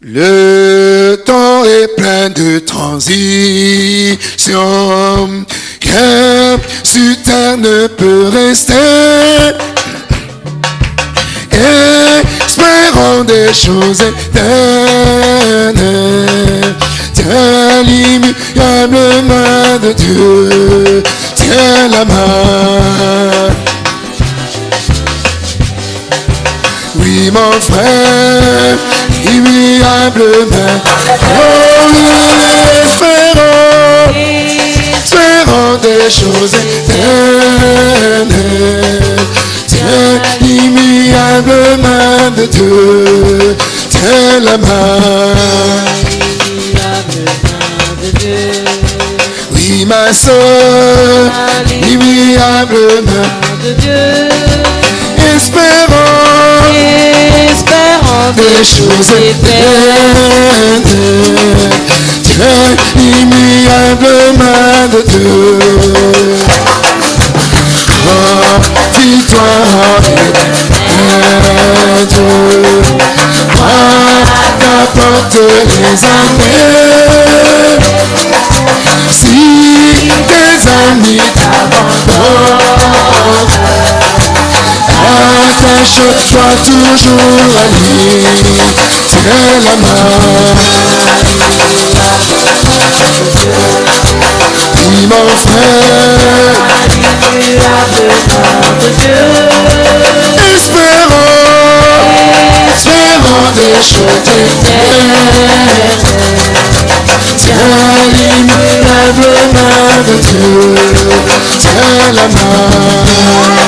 Le temps est plein de transitions, que sur terre ne peut rester. Espérons des choses éternelles. Tiens l'immuable main de Dieu, tiens la main. Oui, mon frère, Oh, espérons, espérons des choses éternelles. Tiens l'immuable main de Dieu, tiens la main. Oui, ma soeur, immuable main de Dieu. Des choses éternelles. Tiens l'immuable main de Dieu. Dis-toi Dieu. Moi, qu'apporte les années. Si tes amis t'abandonnent, attache-toi toujours à lui, tiens la main. Dis mon frère, espérons, espérons des choses. Tiens l'immuable main de Dieu, tiens la main.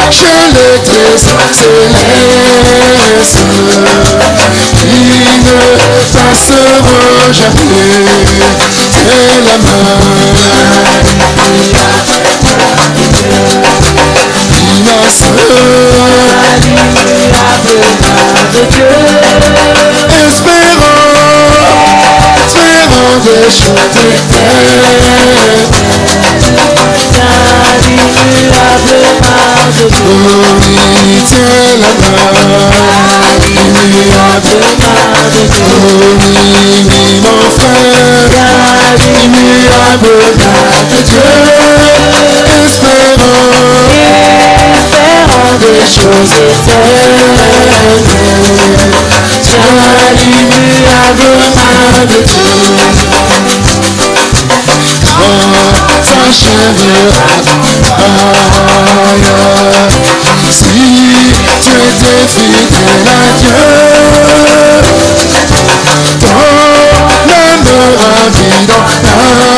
Cherche le trésor céleste qui ne passeront jamais. Tiens la main. Dis ma soeur, espérons, espérons des choses tiens la main, immuable Oh Quand s'achèvera si tu étais fidèle à Dieu, ton âme dans l'âme,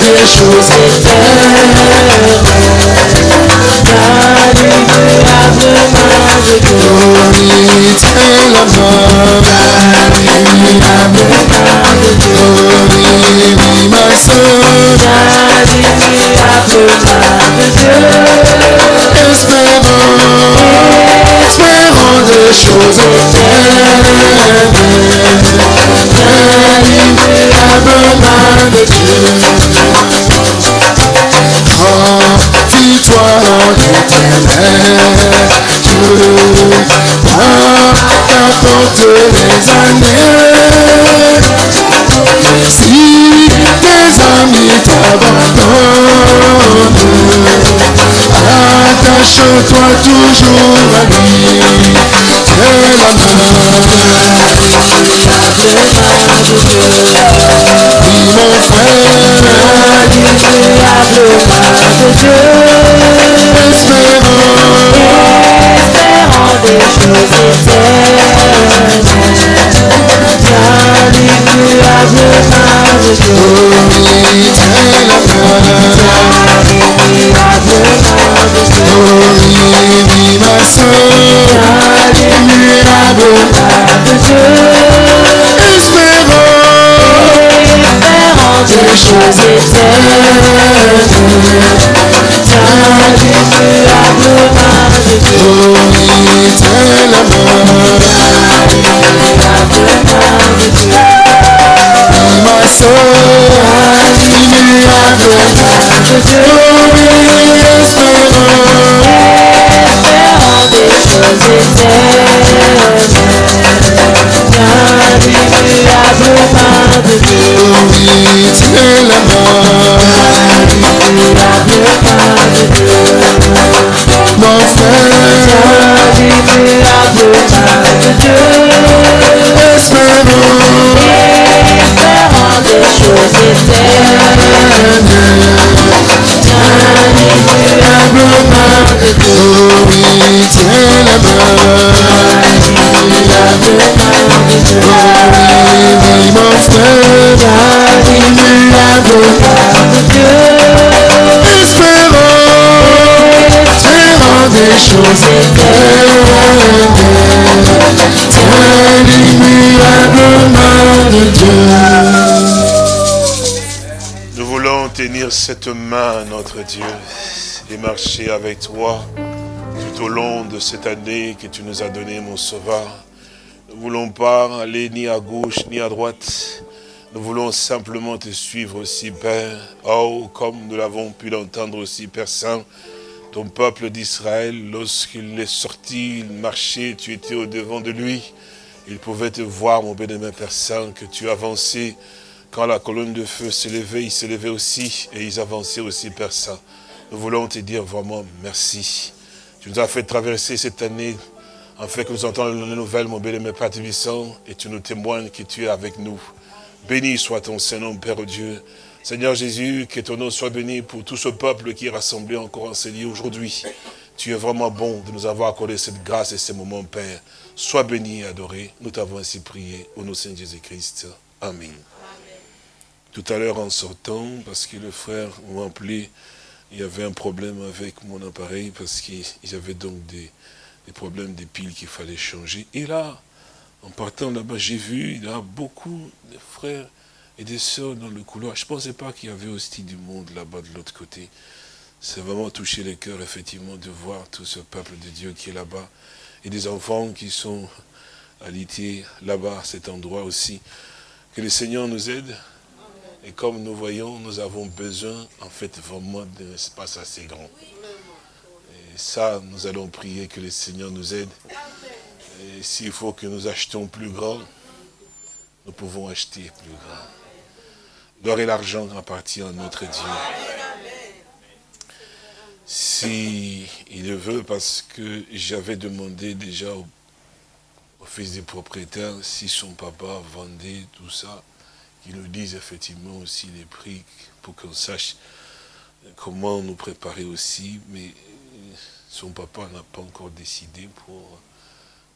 des choses éternelles. car l'immuable main de Dieu, Oh oui, tiens la main, de car l'immuable main de Dieu, espérons des choses éternelles. Main de Dieu. Confie-toi en Dieu. Toutes les années. Si tes amis t'abandonnent, attache-toi toujours à lui. C'est la main. Oui, mon frère, espérons Espérant des choses éternelles, Dieu, et marcher avec toi tout au long de cette année que tu nous as donnée, mon Sauveur. Nous ne voulons pas aller ni à gauche ni à droite. Nous voulons simplement te suivre aussi, Père. Oh, comme nous l'avons pu l'entendre aussi, Père Saint, ton peuple d'Israël, lorsqu'il est sorti, il marchait, tu étais au devant de lui. Il pouvait te voir, mon bien-aimé Père Saint, que tu avançais. Quand la colonne de feu se levait, ils se levaient aussi et ils avançaient aussi, Père Saint. Nous voulons te dire vraiment merci. Tu nous as fait traverser cette année, en fait que nous entendons les nouvelles, mon bien-aimé Père Tébissant, et tu nous témoignes que tu es avec nous. Béni soit ton Saint-Nom, Père Dieu. Seigneur Jésus, que ton nom soit béni pour tout ce peuple qui est rassemblé encore en ce lieu aujourd'hui. Tu es vraiment bon de nous avoir accordé cette grâce et ces moments, Père. Sois béni et adoré. Nous t'avons ainsi prié au nom de Saint Jésus-Christ. Amen. Tout à l'heure en sortant, parce que le frère m'a appelé, il y avait un problème avec mon appareil, parce qu'il y avait donc des, des problèmes des piles qu'il fallait changer. Et là, en partant là-bas, j'ai vu, il y a beaucoup de frères et des sœurs dans le couloir. Je ne pensais pas qu'il y avait aussi du monde là-bas de l'autre côté. C'est vraiment touché les cœurs, effectivement, de voir tout ce peuple de Dieu qui est là-bas. Et des enfants qui sont alités là-bas, cet endroit aussi. Que le Seigneur nous aide. Et comme nous voyons, nous avons besoin, en fait, vraiment d'un espace assez grand. Et ça, nous allons prier que le Seigneur nous aide. Et s'il faut que nous achetions plus grand, nous pouvons acheter plus grand. L'or et l'argent appartient à notre Dieu. Si il le veut, parce que j'avais demandé déjà au, au fils du propriétaire si son papa vendait tout ça, qu'il nous dise effectivement aussi les prix pour qu'on sache comment nous préparer aussi, mais son papa n'a pas encore décidé pour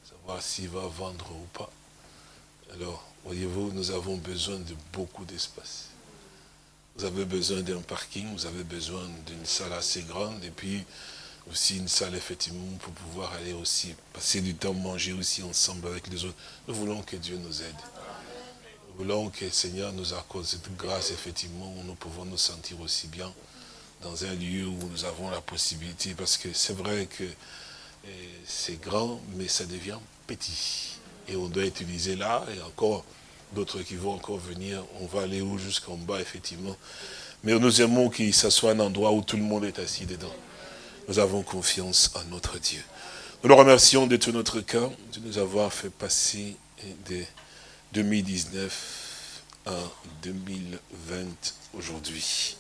savoir s'il va vendre ou pas. Alors, voyez-vous, nous avons besoin de beaucoup d'espace. Vous avez besoin d'un parking, vous avez besoin d'une salle assez grande, et puis aussi une salle, effectivement, pour pouvoir aller aussi, passer du temps, manger aussi ensemble avec les autres. Nous voulons que Dieu nous aide. Nous voulons que le Seigneur nous accorde cette grâce, effectivement, où nous pouvons nous sentir aussi bien dans un lieu où nous avons la possibilité, parce que c'est vrai que eh, c'est grand, mais ça devient petit. Et on doit utiliser là, et encore d'autres qui vont encore venir, on va aller où jusqu'en bas, effectivement. Mais nous aimons que ça soit un endroit où tout le monde est assis dedans. Nous avons confiance en notre Dieu. Nous le remercions de tout notre cœur de nous avoir fait passer de 2019 à 2020 aujourd'hui.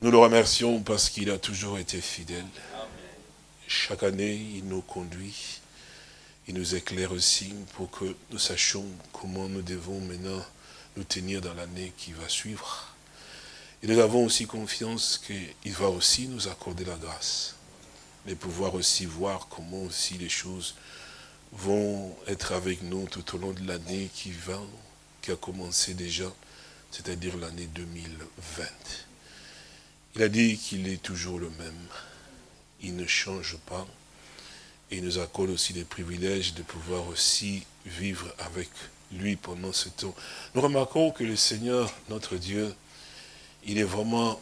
Nous le remercions parce qu'il a toujours été fidèle. Chaque année, il nous conduit. Il nous éclaire aussi pour que nous sachions comment nous devons maintenant nous tenir dans l'année qui va suivre. Et nous avons aussi confiance qu'il va aussi nous accorder la grâce. Mais pouvoir aussi voir comment aussi les choses vont être avec nous tout au long de l'année qui va, qui a commencé déjà, c'est-à-dire l'année 2020. Il a dit qu'il est toujours le même. Il ne change pas. Et il nous accorde aussi des privilèges de pouvoir aussi vivre avec lui pendant ce temps. Nous remarquons que le Seigneur, notre Dieu, il est vraiment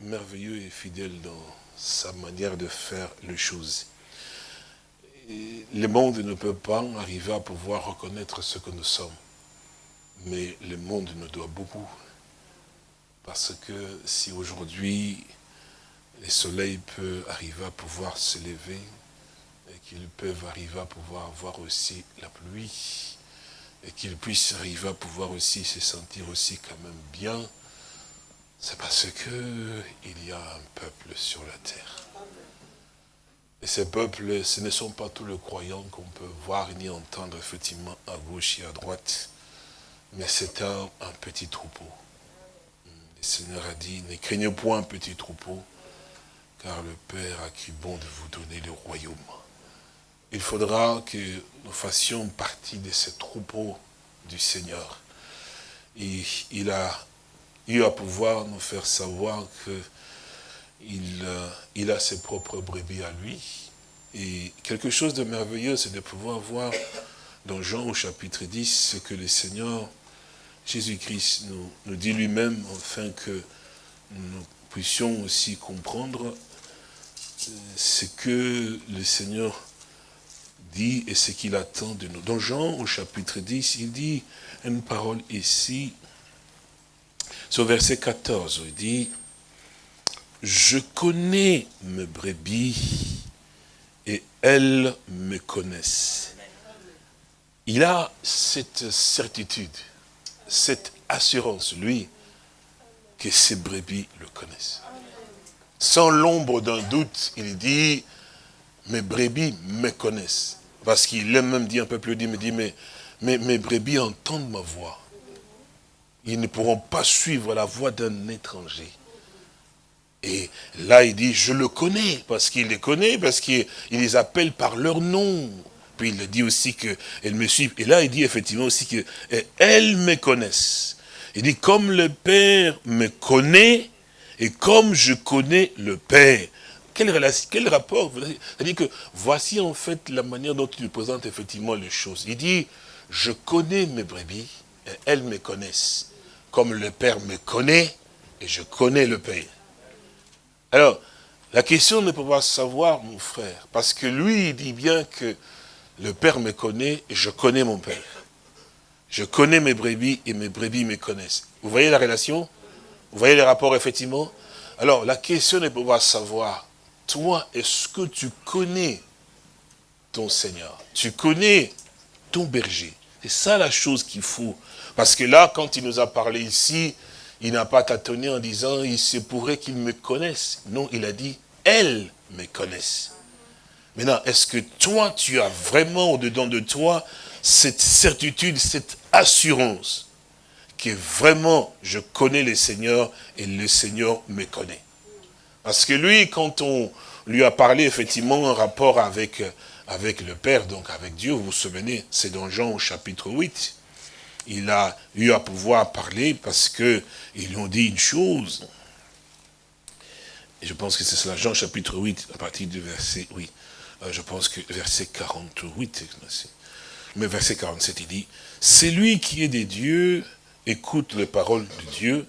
merveilleux et fidèle dans sa manière de faire les choses. Le monde ne peut pas arriver à pouvoir reconnaître ce que nous sommes. Mais le monde nous doit beaucoup. Parce que si aujourd'hui, les soleils peuvent arriver à pouvoir se lever, et qu'ils peuvent arriver à pouvoir voir aussi la pluie, et qu'ils puissent arriver à pouvoir aussi se sentir aussi quand même bien, c'est parce que il y a un peuple sur la terre. Et ces peuples, ce ne sont pas tous les croyants qu'on peut voir ni entendre effectivement à gauche et à droite, mais c'est un petit troupeau. Le Seigneur a dit, ne craignez point un petit troupeau, car le Père a cru bon de vous donner le royaume. Il faudra que nous fassions partie de ce troupeau du Seigneur. Et il a eu à pouvoir nous faire savoir que il, euh, il a ses propres brebis à lui. Et quelque chose de merveilleux, c'est de pouvoir voir dans Jean au chapitre 10 ce que le Seigneur Jésus-Christ nous, nous, dit lui-même, afin que nous puissions aussi comprendre euh, ce que le Seigneur dit et ce qu'il attend de nous. Dans Jean, au chapitre 10, il dit une parole ici, sur verset 14, il dit, « Je connais mes brebis et elles me connaissent. » Il a cette certitude cette assurance, lui, que ses brebis le connaissent. Sans l'ombre d'un doute, il dit, mes brebis me connaissent. Parce qu'il aime même dit un peu plus, il me dit, mais, mais mes brebis entendent ma voix. Ils ne pourront pas suivre la voix d'un étranger. Et là, il dit, je le connais, parce qu'il les connaît, parce qu'il les appelle par leur nom. Puis il dit aussi qu'elle me suit. Et là, il dit effectivement aussi qu'elles me connaissent. Il dit, comme le Père me connaît, et comme je connais le Père. Quel, quel rapport? C'est-à-dire que voici en fait la manière dont il présente effectivement les choses. Il dit, je connais mes brebis, et elles me connaissent. Comme le Père me connaît, et je connais le Père. Alors, la question ne peut pas savoir, mon frère, parce que lui, il dit bien que le Père me connaît et je connais mon Père. Je connais mes brebis et mes brebis me connaissent. Vous voyez la relation? Vous voyez les rapports, effectivement? Alors, la question est de pouvoir savoir, toi, est-ce que tu connais ton Seigneur? Tu connais ton berger? C'est ça la chose qu'il faut. Parce que là, quand il nous a parlé ici, il n'a pas tâtonné en disant, il se pourrait qu'ils me connaissent. Non, il a dit, elles me connaissent. Maintenant, est-ce que toi, tu as vraiment au-dedans de toi cette certitude, cette assurance que vraiment je connais le Seigneur et le Seigneur me connaît? Parce que lui, quand on lui a parlé effectivement en rapport avec, avec le Père, donc avec Dieu, vous vous souvenez, c'est dans Jean au chapitre 8, il a eu à pouvoir parler parce que ils lui ont dit une chose. Je pense que c'est cela, Jean chapitre 8, à partir du verset, oui. Euh, je pense que verset 48, mais verset 47, il dit, « Celui qui est des dieux écoute les paroles de Dieu.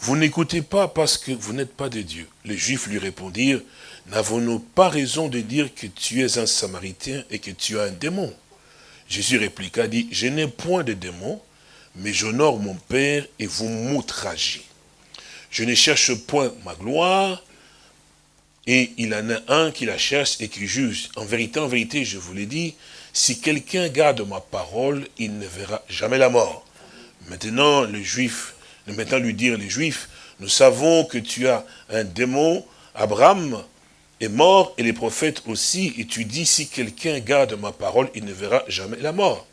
Vous n'écoutez pas parce que vous n'êtes pas des dieux. » Les Juifs lui répondirent, « N'avons-nous pas raison de dire que tu es un Samaritain et que tu as un démon ?» Jésus répliqua, dit, « Je n'ai point de démon, mais j'honore mon Père et vous m'outragez. Je ne cherche point ma gloire, et il en a un qui la cherche et qui juge. En vérité, en vérité, je vous l'ai dit, si quelqu'un garde ma parole, il ne verra jamais la mort. Maintenant, les Juifs, maintenant lui dire les Juifs, nous savons que tu as un démon, Abraham est mort et les prophètes aussi, et tu dis si quelqu'un garde ma parole, il ne verra jamais la mort.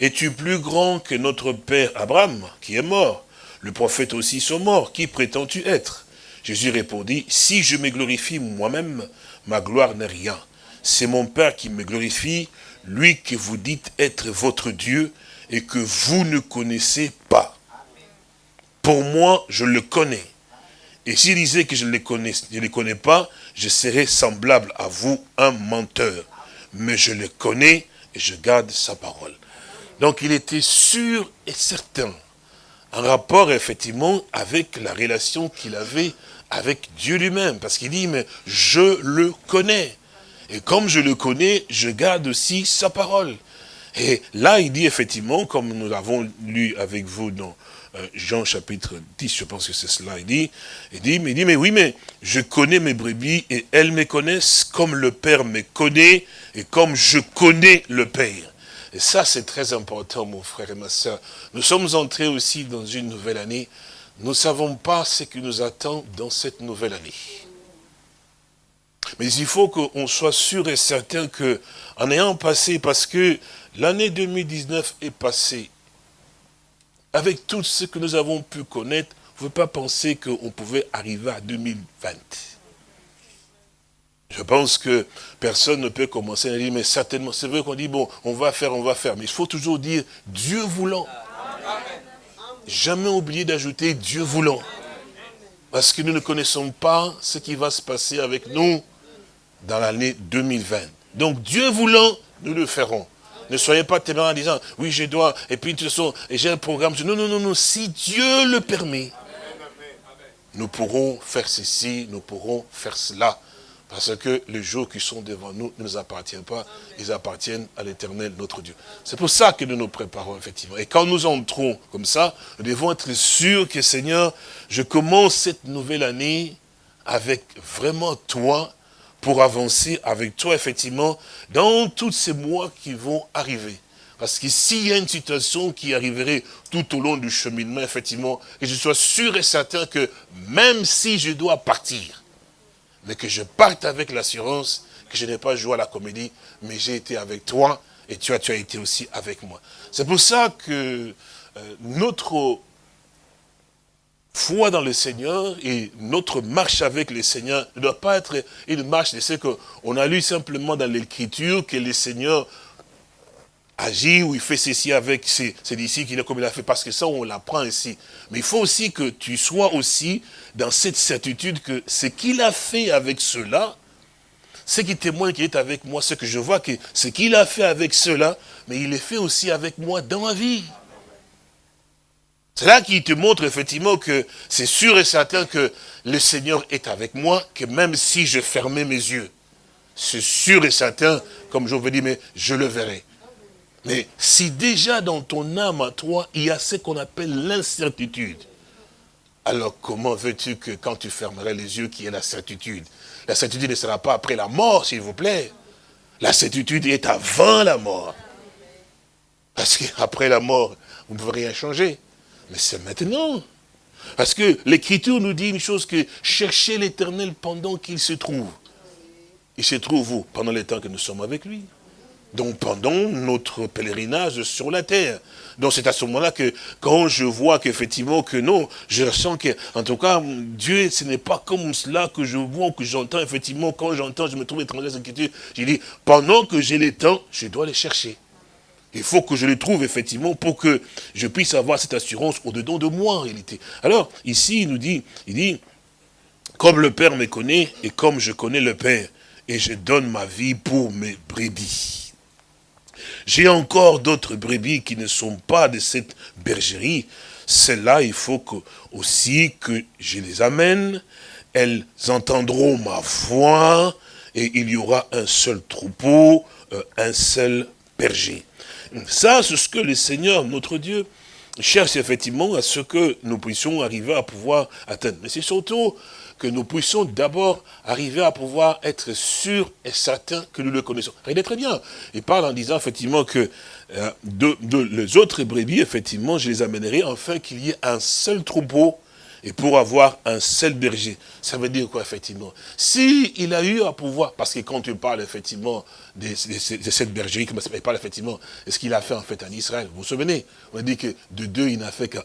Es-tu plus grand que notre père Abraham, qui est mort? Le prophète aussi sont morts, qui prétends-tu être? Jésus répondit, si je me glorifie moi-même, ma gloire n'est rien. C'est mon Père qui me glorifie, lui que vous dites être votre Dieu et que vous ne connaissez pas. Pour moi, je le connais. Et s'il disait que je ne les connais, connais pas, je serais semblable à vous, un menteur. Mais je le connais et je garde sa parole. Donc il était sûr et certain, en rapport effectivement avec la relation qu'il avait avec Dieu lui-même. Parce qu'il dit, mais je le connais. Et comme je le connais, je garde aussi sa parole. Et là, il dit effectivement, comme nous l'avons lu avec vous dans Jean chapitre 10, je pense que c'est cela, il dit, il dit, mais dit, mais oui, mais je connais mes brebis et elles me connaissent comme le Père me connaît et comme je connais le Père. Et ça, c'est très important, mon frère et ma soeur. Nous sommes entrés aussi dans une nouvelle année. Nous ne savons pas ce qui nous attend dans cette nouvelle année. Mais il faut qu'on soit sûr et certain que, en ayant passé, parce que l'année 2019 est passée, avec tout ce que nous avons pu connaître, vous ne pouvez pas penser qu'on pouvait arriver à 2020. Je pense que personne ne peut commencer à dire, mais certainement, c'est vrai qu'on dit, bon, on va faire, on va faire. Mais il faut toujours dire, Dieu voulant. Jamais oublier d'ajouter Dieu voulant. Parce que nous ne connaissons pas ce qui va se passer avec nous dans l'année 2020. Donc Dieu voulant, nous le ferons. Ne soyez pas témoins en disant, oui, je dois, et puis de toute façon, j'ai un programme. Non, non, non, non, si Dieu le permet, nous pourrons faire ceci, nous pourrons faire cela. Parce que les jours qui sont devant nous ne nous appartiennent pas, ils appartiennent à l'éternel, notre Dieu. C'est pour ça que nous nous préparons, effectivement. Et quand nous entrons comme ça, nous devons être sûrs que, Seigneur, je commence cette nouvelle année avec vraiment toi, pour avancer avec toi, effectivement, dans tous ces mois qui vont arriver. Parce que s'il y a une situation qui arriverait tout au long du cheminement, effectivement, que je sois sûr et certain que même si je dois partir, mais que je parte avec l'assurance que je n'ai pas joué à la comédie, mais j'ai été avec toi, et tu as, tu as été aussi avec moi. C'est pour ça que euh, notre foi dans le Seigneur et notre marche avec le Seigneur ne doit pas être une marche de ce qu'on a lu simplement dans l'Écriture que le Seigneur agit ou il fait ceci avec ses, disciples, qu'il a comme il a fait, parce que ça, on l'apprend ici. Mais il faut aussi que tu sois aussi dans cette certitude que ce qu'il a fait avec cela, ce qui témoigne qu'il est avec moi, ce que je vois, que ce qu'il a fait avec cela, mais il est fait aussi avec moi dans ma vie. C'est là qu'il te montre effectivement que c'est sûr et certain que le Seigneur est avec moi, que même si je fermais mes yeux, c'est sûr et certain, comme je vous dis, mais je le verrai. Mais si déjà dans ton âme à toi, il y a ce qu'on appelle l'incertitude, alors comment veux-tu que quand tu fermerais les yeux, qu'il y ait la certitude? La certitude ne sera pas après la mort, s'il vous plaît. La certitude est avant la mort. Parce qu'après la mort, vous ne pouvez rien changer. Mais c'est maintenant. Parce que l'Écriture nous dit une chose que cherchez l'éternel pendant qu'il se trouve. Il se trouve où? Pendant les temps que nous sommes avec lui. Donc pendant notre pèlerinage sur la terre. Donc c'est à ce moment-là que quand je vois qu'effectivement que non, je ressens que, en tout cas, Dieu, ce n'est pas comme cela que je vois, que j'entends, effectivement, quand j'entends, je me trouve étranger à cette j'ai dit, pendant que j'ai le temps, je dois les chercher. Il faut que je les trouve effectivement pour que je puisse avoir cette assurance au-dedans de moi en réalité. Alors, ici, il nous dit, il dit, comme le Père me connaît et comme je connais le Père, et je donne ma vie pour mes brebis. J'ai encore d'autres brebis qui ne sont pas de cette bergerie. Celles-là, il faut que, aussi que je les amène. Elles entendront ma voix et il y aura un seul troupeau, euh, un seul berger. Ça, c'est ce que le Seigneur, notre Dieu, cherche effectivement à ce que nous puissions arriver à pouvoir atteindre. Mais c'est surtout que nous puissions d'abord arriver à pouvoir être sûrs et certains que nous le connaissons. Regardez très bien. Il parle en disant effectivement que euh, de, les autres brebis, effectivement, je les amènerai afin qu'il y ait un seul troupeau et pour avoir un seul berger. Ça veut dire quoi, effectivement? Si a eu à pouvoir, parce que quand tu parles, effectivement, de, cette bergerie, il parle, effectivement, de ce qu'il a fait, en fait, en Israël. Vous vous souvenez? On a dit que de deux, il n'a fait qu'un.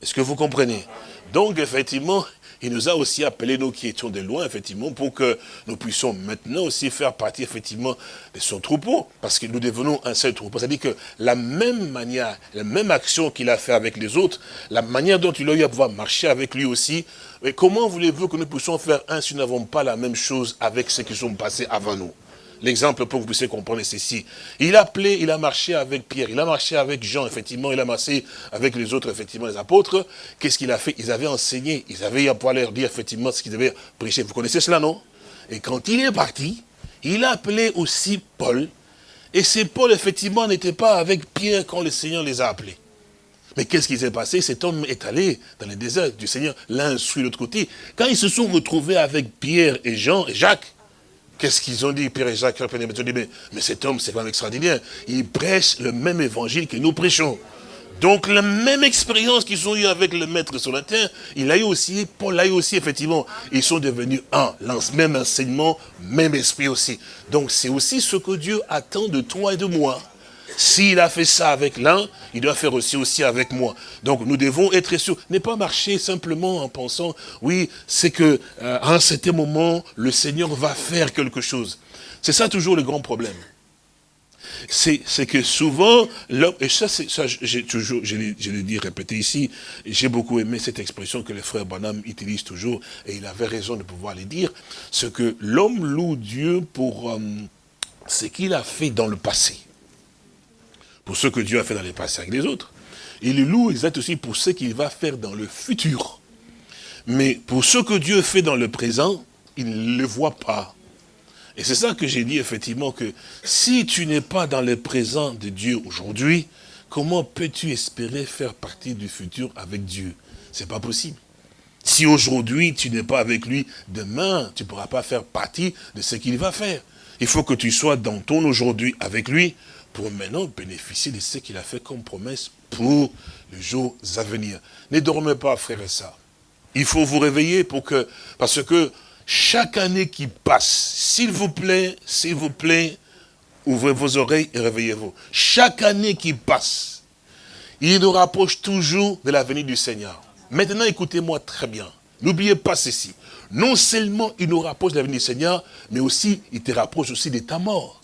Est-ce que vous comprenez? Donc, effectivement, il nous a aussi appelés, nous qui étions de loin, effectivement, pour que nous puissions maintenant aussi faire partie, effectivement, de son troupeau, parce que nous devenons un seul troupeau. C'est-à-dire que la même manière, la même action qu'il a fait avec les autres, la manière dont il a eu à pouvoir marcher avec lui aussi, mais comment voulez-vous que nous puissions faire un si nous n'avons pas la même chose avec ceux qui sont passés avant nous? L'exemple pour que vous puissiez comprendre ceci. Il a appelé, il a marché avec Pierre, il a marché avec Jean, effectivement, il a marché avec les autres, effectivement, les apôtres. Qu'est-ce qu'il a fait? Ils avaient enseigné, ils avaient à pouvoir leur dire, effectivement, ce qu'ils devaient prêcher. Vous connaissez cela, non? Et quand il est parti, il a appelé aussi Paul. Et c'est Paul, effectivement, n'était pas avec Pierre quand le Seigneur les a appelés. Mais qu'est-ce qui s'est passé? Cet homme est allé dans le désert du Seigneur, l'un suit l'autre côté. Quand ils se sont retrouvés avec Pierre et Jean et Jacques, Qu'est-ce qu'ils ont dit, Pierre et Jacques mais, mais cet homme, c'est vraiment extraordinaire. Il prêche le même évangile que nous prêchons. Donc la même expérience qu'ils ont eu avec le maître sur la terre, il a eu aussi, Paul a eu aussi, effectivement. Ils sont devenus un, même enseignement, même esprit aussi. Donc c'est aussi ce que Dieu attend de toi et de moi. S'il a fait ça avec l'un, il doit faire aussi aussi avec moi. Donc nous devons être sûrs. Ne pas marcher simplement en pensant, oui, c'est que euh, à un certain moment, le Seigneur va faire quelque chose. C'est ça toujours le grand problème. C'est que souvent, et ça, ça j'ai toujours, je l'ai dit, répété ici, j'ai beaucoup aimé cette expression que le frère Bonham utilise toujours, et il avait raison de pouvoir le dire, c'est que l'homme loue Dieu pour euh, ce qu'il a fait dans le passé pour ce que Dieu a fait dans les passés avec les autres. Il le loue exact aussi pour ce qu'il va faire dans le futur. Mais pour ce que Dieu fait dans le présent, il ne le voit pas. Et c'est ça que j'ai dit effectivement que si tu n'es pas dans le présent de Dieu aujourd'hui, comment peux-tu espérer faire partie du futur avec Dieu? C'est pas possible. Si aujourd'hui tu n'es pas avec lui, demain tu ne pourras pas faire partie de ce qu'il va faire. Il faut que tu sois dans ton aujourd'hui avec lui pour maintenant bénéficier de ce qu'il a fait comme promesse pour les jours à venir. Ne dormez pas, frères et sœurs. Il faut vous réveiller pour que, parce que chaque année qui passe, s'il vous plaît, s'il vous plaît, ouvrez vos oreilles et réveillez-vous. Chaque année qui passe, il nous rapproche toujours de la venue du Seigneur. Maintenant, écoutez-moi très bien. N'oubliez pas ceci. Non seulement il nous rapproche de la venue du Seigneur, mais aussi il te rapproche aussi de ta mort.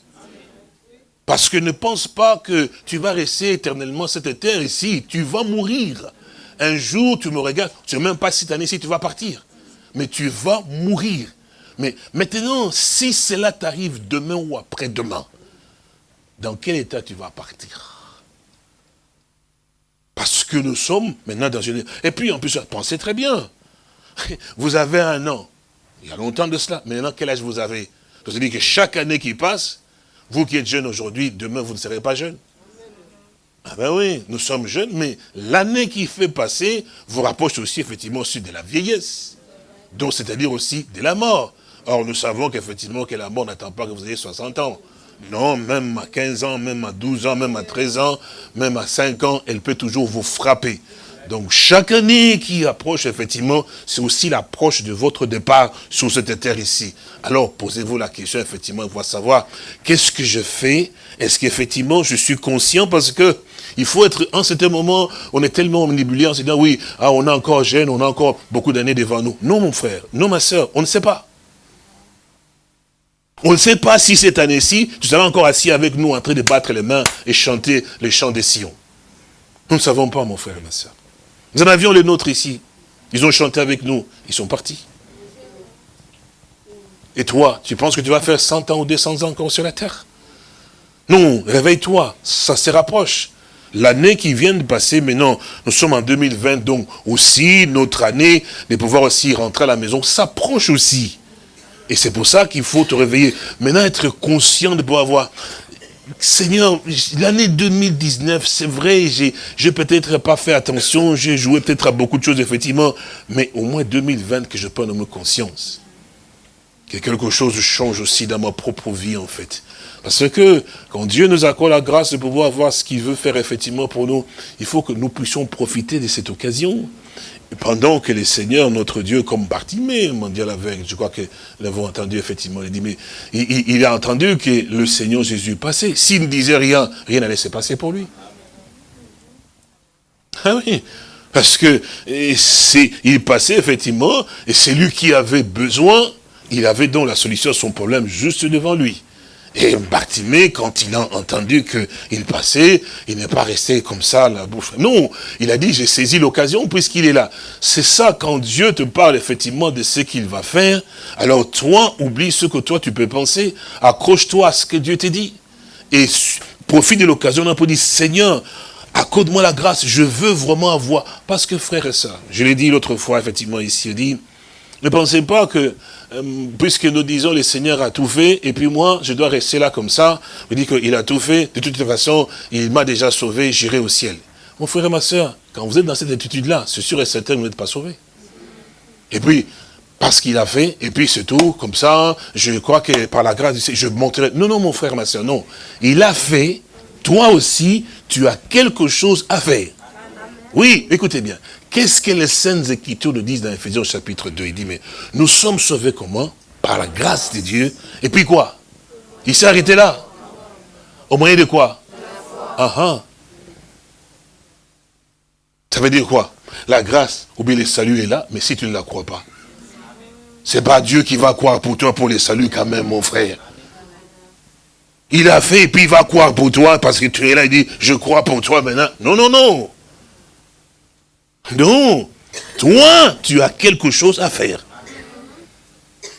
Parce que ne pense pas que tu vas rester éternellement cette terre ici. Tu vas mourir. Un jour, tu me regardes, tu ne sais même pas cette année-ci, tu vas partir. Mais tu vas mourir. Mais maintenant, si cela t'arrive demain ou après-demain, dans quel état tu vas partir? Parce que nous sommes maintenant dans une... Et puis, en plus, pensez très bien. Vous avez un an. Il y a longtemps de cela. Maintenant, quel âge vous avez? Dis que chaque année qui passe, vous qui êtes jeune aujourd'hui, demain vous ne serez pas jeune. Ah ben oui, nous sommes jeunes, mais l'année qui fait passer vous rapproche aussi effectivement de la vieillesse. Donc c'est-à-dire aussi de la mort. Or nous savons qu'effectivement que la mort n'attend pas que vous ayez 60 ans. Non, même à 15 ans, même à 12 ans, même à 13 ans, même à 5 ans, elle peut toujours vous frapper. Donc chaque année qui approche, effectivement, c'est aussi l'approche de votre départ sur cette terre ici. Alors posez-vous la question, effectivement, faut savoir, qu'est-ce que je fais? Est-ce qu'effectivement je suis conscient? Parce que il faut être, en certain moment, on est tellement manipulé en se disant, oui, ah, on a encore jeune, on a encore beaucoup d'années devant nous. Non, mon frère, non, ma soeur, on ne sait pas. On ne sait pas si cette année-ci, tu seras encore assis avec nous en train de battre les mains et chanter les chants des sillons. Nous ne savons pas, mon frère et ma soeur. Nous en avions les nôtres ici. Ils ont chanté avec nous. Ils sont partis. Et toi, tu penses que tu vas faire 100 ans ou 200 ans encore sur la terre? Non, réveille-toi, ça se rapproche. L'année qui vient de passer, maintenant, nous sommes en 2020, donc aussi notre année de pouvoir aussi rentrer à la maison s'approche aussi. Et c'est pour ça qu'il faut te réveiller. Maintenant, être conscient de pouvoir voir. Seigneur, l'année 2019, c'est vrai, j'ai peut-être pas fait attention, j'ai joué peut-être à beaucoup de choses, effectivement, mais au moins 2020 que je prenne me conscience. Que quelque chose change aussi dans ma propre vie, en fait. Parce que quand Dieu nous accorde la grâce de pouvoir voir ce qu'il veut faire effectivement pour nous, il faut que nous puissions profiter de cette occasion pendant que le Seigneur, notre Dieu, comme Bartimée, mondial avec, je crois que nous l'avons entendu effectivement, il dit, mais il, a entendu que le Seigneur Jésus passait. S'il ne disait rien, rien n'allait se passer pour lui. Ah oui, parce que il passait effectivement, et c'est lui qui avait besoin, il avait donc la solution à son problème juste devant lui. Et Bartimée, quand il a entendu qu'il passait, il n'est pas resté comme ça, la bouche. Non, il a dit, j'ai saisi l'occasion puisqu'il est là. C'est ça, quand Dieu te parle effectivement de ce qu'il va faire, alors toi, oublie ce que toi tu peux penser, accroche-toi à ce que Dieu te dit. Et profite de l'occasion, on peut dire, Seigneur, accorde-moi la grâce, je veux vraiment avoir. Parce que frère et ça, je l'ai dit l'autre fois, effectivement, ici, il dit, ne pensez pas que, euh, puisque nous disons le Seigneur a tout fait, et puis moi, je dois rester là comme ça, vous dites qu'il a tout fait, de toute façon, il m'a déjà sauvé, j'irai au ciel. Mon frère et ma soeur, quand vous êtes dans cette attitude-là, c'est sûr et certain que vous n'êtes pas sauvé. Et puis, parce qu'il a fait, et puis c'est tout, comme ça, je crois que par la grâce, je montrerai. Non, non, mon frère, ma soeur, non. Il a fait, toi aussi, tu as quelque chose à faire. Oui, écoutez bien. Qu'est-ce que les Saintes Écritures nous disent dans Ephésiens chapitre 2 Il dit, mais nous sommes sauvés comment? Par la grâce de Dieu. Et puis quoi? Il s'est arrêté là. Au moyen de quoi? Ah ah. Ça veut dire quoi? La grâce, ou bien le salut est là, mais si tu ne la crois pas, c'est pas Dieu qui va croire pour toi pour le salut quand même, mon frère. Il a fait et puis il va croire pour toi parce que tu es là, il dit, je crois pour toi maintenant. Non, non, non. Non, toi, tu as quelque chose à faire.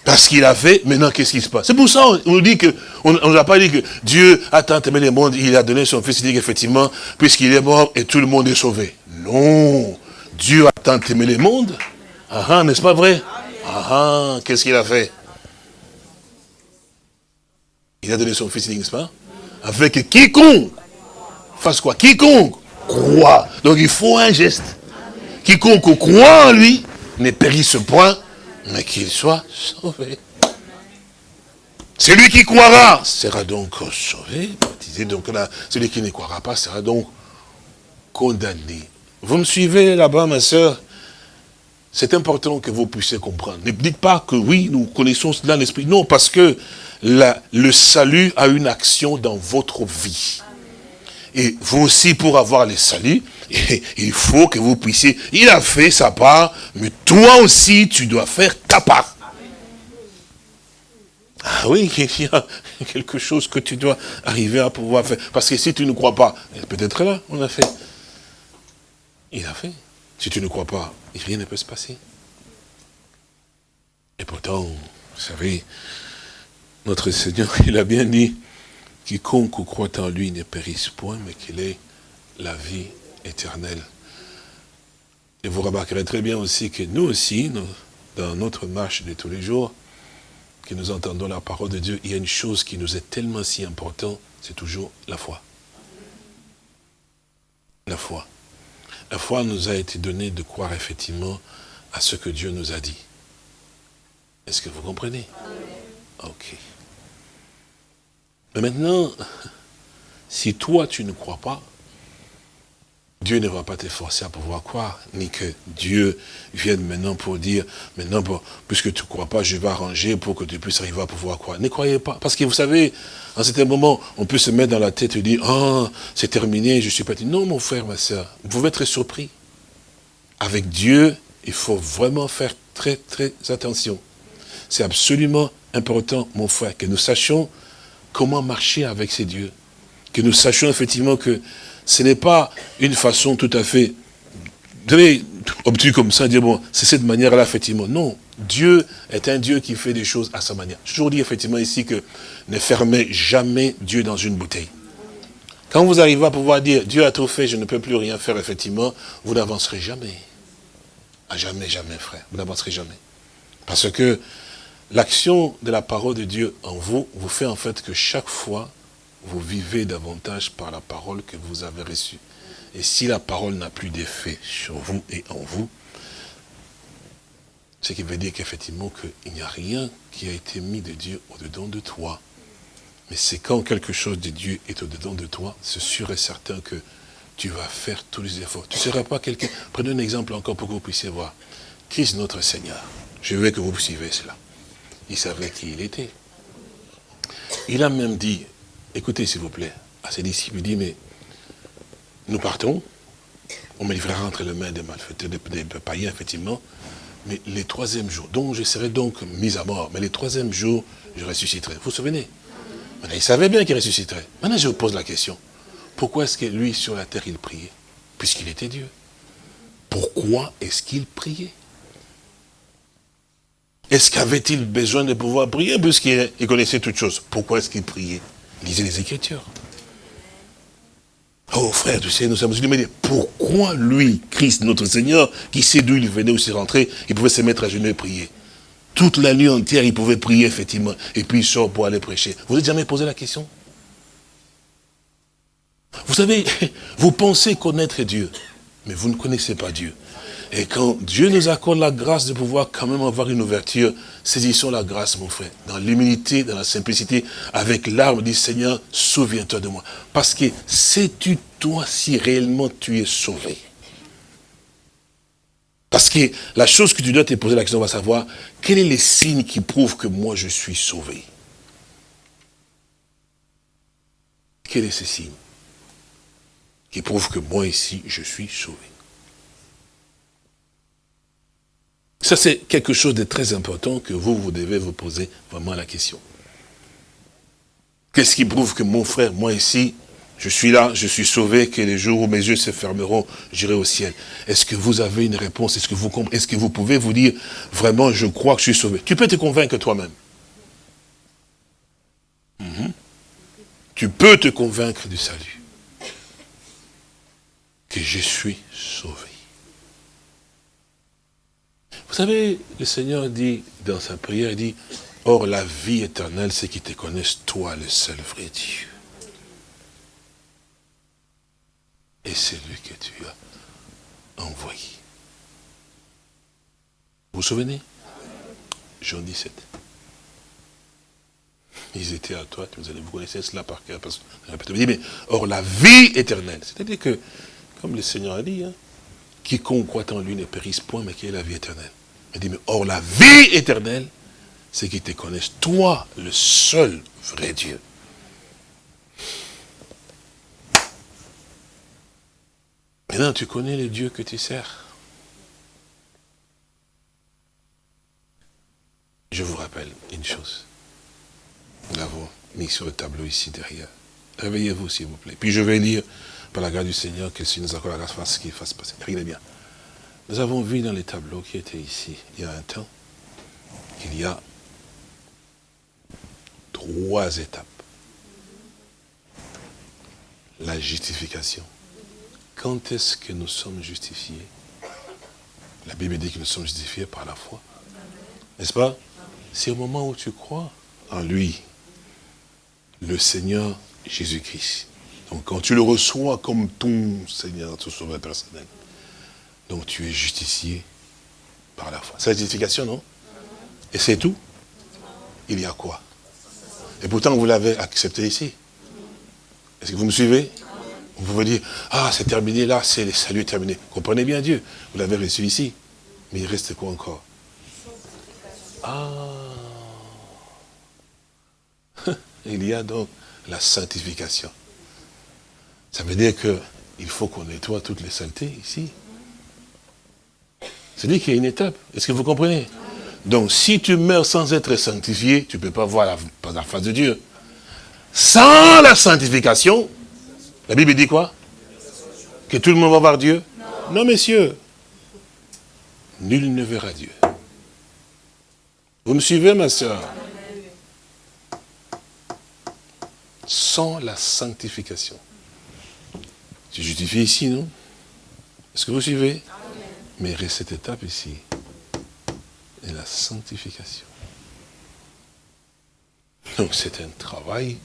Parce qu'il a fait, maintenant qu'est-ce qui se passe? C'est pour ça on nous dit que, on ne a pas dit que Dieu a tant aimé le monde, il a donné son fils, il dit qu'effectivement, puisqu'il est mort et tout le monde est sauvé. Non, Dieu a tant aimé le monde. Ah, ah n'est-ce pas vrai? Ah, ah qu'est-ce qu'il a fait? Il a donné son fils, n'est-ce pas? Avec quiconque fasse quoi? Quiconque croit. Donc il faut un geste. Quiconque croit en lui ne périsse point, mais qu'il soit sauvé. Celui qui croira sera donc sauvé, baptisé. Donc là, celui qui ne croira pas sera donc condamné. Vous me suivez là-bas, ma soeur C'est important que vous puissiez comprendre. Ne dites pas que oui, nous connaissons cela l'esprit. Non, parce que le salut a une action dans votre vie. Et vous aussi, pour avoir le salut, il faut que vous puissiez, il a fait sa part, mais toi aussi, tu dois faire ta part. Ah oui, il y a quelque chose que tu dois arriver à pouvoir faire. Parce que si tu ne crois pas, peut-être là, on a fait. Il a fait. Si tu ne crois pas, rien ne peut se passer. Et pourtant, vous savez, notre Seigneur, il a bien dit, quiconque croit en lui ne périsse point, mais qu'il ait la vie éternel. Et vous remarquerez très bien aussi que nous aussi, dans notre marche de tous les jours, que nous entendons la parole de Dieu, il y a une chose qui nous est tellement si importante, c'est toujours la foi. La foi. La foi nous a été donnée de croire effectivement à ce que Dieu nous a dit. Est-ce que vous comprenez? Ok. Mais maintenant, si toi tu ne crois pas, Dieu ne va pas te forcer à pouvoir croire, ni que Dieu vienne maintenant pour dire, maintenant, puisque tu ne crois pas, je vais arranger pour que tu puisses arriver à pouvoir croire. Ne croyez pas, parce que vous savez, à un certain moment, on peut se mettre dans la tête et dire, ah, c'est terminé, je suis parti. Non, mon frère, ma soeur, vous pouvez être surpris. Avec Dieu, il faut vraiment faire très, très attention. C'est absolument important, mon frère, que nous sachions comment marcher avec ces dieux. Que nous sachions effectivement que ce n'est pas une façon tout à fait obtus comme ça, dire, bon, c'est cette manière-là, effectivement. Non, Dieu est un Dieu qui fait des choses à sa manière. Je toujours dit, effectivement, ici que ne fermez jamais Dieu dans une bouteille. Quand vous arrivez à pouvoir dire, Dieu a tout fait, je ne peux plus rien faire, effectivement, vous n'avancerez jamais. À jamais, jamais, frère. Vous n'avancerez jamais. Parce que l'action de la parole de Dieu en vous, vous fait en fait que chaque fois, vous vivez davantage par la parole que vous avez reçue. Et si la parole n'a plus d'effet sur vous et en vous, ce qui veut dire qu'effectivement qu'il n'y a rien qui a été mis de Dieu au-dedans de toi. Mais c'est quand quelque chose de Dieu est au-dedans de toi, c'est sûr et certain que tu vas faire tous les efforts. Tu ne seras pas quelqu'un... Prenez un exemple encore pour que vous puissiez voir. Christ notre Seigneur. Je veux que vous suivez cela. Il savait qui il était. Il a même dit, écoutez s'il vous plaît, à ses disciples, il dit, mais nous partons, on me livrera entre les mains des malfaiteurs, des, païens, effectivement, mais les troisième jours, donc je serai donc mis à mort, mais les troisième jours, je ressusciterai. Vous vous souvenez? Il savait bien qu'il ressusciterait. Maintenant, je vous pose la question. Pourquoi est-ce que lui, sur la terre, il priait? Puisqu'il était Dieu. Pourquoi est-ce qu'il priait? Est-ce qu'avait-il besoin de pouvoir prier puisqu'il connaissait toutes choses? Pourquoi est-ce qu'il priait? Lisez les Écritures. Oh frère, tu sais, nous sommes mais pourquoi lui, Christ, notre Seigneur, qui sait d'où il venait, où s'est rentré, il pouvait se mettre à genoux et prier? Toute la nuit entière, il pouvait prier, effectivement, et puis il sort pour aller prêcher. Vous n'avez jamais posé la question? Vous savez, vous pensez connaître Dieu, mais vous ne connaissez pas Dieu. Et quand Dieu nous accorde la grâce de pouvoir quand même avoir une ouverture, saisissons la grâce, mon frère, dans l'humilité, dans la simplicité, avec l'arme, dit Seigneur, souviens-toi de moi. Parce que sais-tu toi si réellement tu es sauvé? Parce que la chose que tu dois te poser la question, on va savoir, quel est les signes qui prouvent que moi je suis sauvé? Quel est ce signe qui prouve que moi ici, je suis sauvé? Ça, c'est quelque chose de très important que vous, vous devez vous poser vraiment la question. Qu'est-ce qui prouve que mon frère, moi ici, je suis là, je suis sauvé, que les jours où mes yeux se fermeront, j'irai au ciel. Est-ce que vous avez une réponse? Est-ce que vous Est-ce que vous pouvez vous dire, vraiment, je crois que je suis sauvé? Tu peux te convaincre toi-même. Mhm. Tu peux te convaincre du salut. Que je suis sauvé. Vous savez, le Seigneur dit dans sa prière, il dit, Or la vie éternelle, c'est qu'ils te connaissent, toi, le seul vrai Dieu. Et c'est lui que tu as envoyé. Vous vous souvenez? Jean 17. Ils étaient à toi, vous, allez, vous connaissez cela par cœur. Parce que, mais, or la vie éternelle, c'est-à-dire que, comme le Seigneur a dit, hein, quiconque croit en lui ne périsse point, mais qui est la vie éternelle. Il dit, mais or la vie éternelle, c'est qu'ils te connaissent, toi, le seul vrai Dieu. Maintenant, tu connais le Dieu que tu sers. Je vous rappelle une chose. Nous l'avons mis sur le tableau ici derrière. Réveillez-vous, s'il vous plaît. Puis je vais lire, par la grâce du Seigneur, que si nous accorde la grâce, ce qu'il fasse passer. Regardez bien. Nous avons vu dans les tableaux qui étaient ici, il y a un temps, qu'il y a trois étapes. La justification. Quand est-ce que nous sommes justifiés? La Bible dit que nous sommes justifiés par la foi. N'est-ce pas? C'est au moment où tu crois en lui, le Seigneur Jésus-Christ. Donc quand tu le reçois comme ton Seigneur, ton sauveur personnel, donc tu es justifié par la foi. C'est non? Et c'est tout Il y a quoi? Et pourtant, vous l'avez accepté ici. Est-ce que vous me suivez? Vous pouvez dire, ah, c'est terminé là, c'est le salut terminé. Comprenez bien Dieu. Vous l'avez reçu ici. Mais il reste quoi encore? Ah Il y a donc la sanctification. Ça veut dire qu'il faut qu'on nettoie toutes les saletés ici. C'est-à-dire qu'il y a une étape. Est-ce que vous comprenez? Donc, si tu meurs sans être sanctifié, tu ne peux pas voir la, la face de Dieu. Sans la sanctification, la Bible dit quoi? Que tout le monde va voir Dieu? Non. messieurs. Nul ne verra Dieu. Vous me suivez, ma soeur Sans la sanctification. Tu justifies ici, non? Est-ce que vous suivez? Mais cette étape ici, est la sanctification. Donc c'est un travail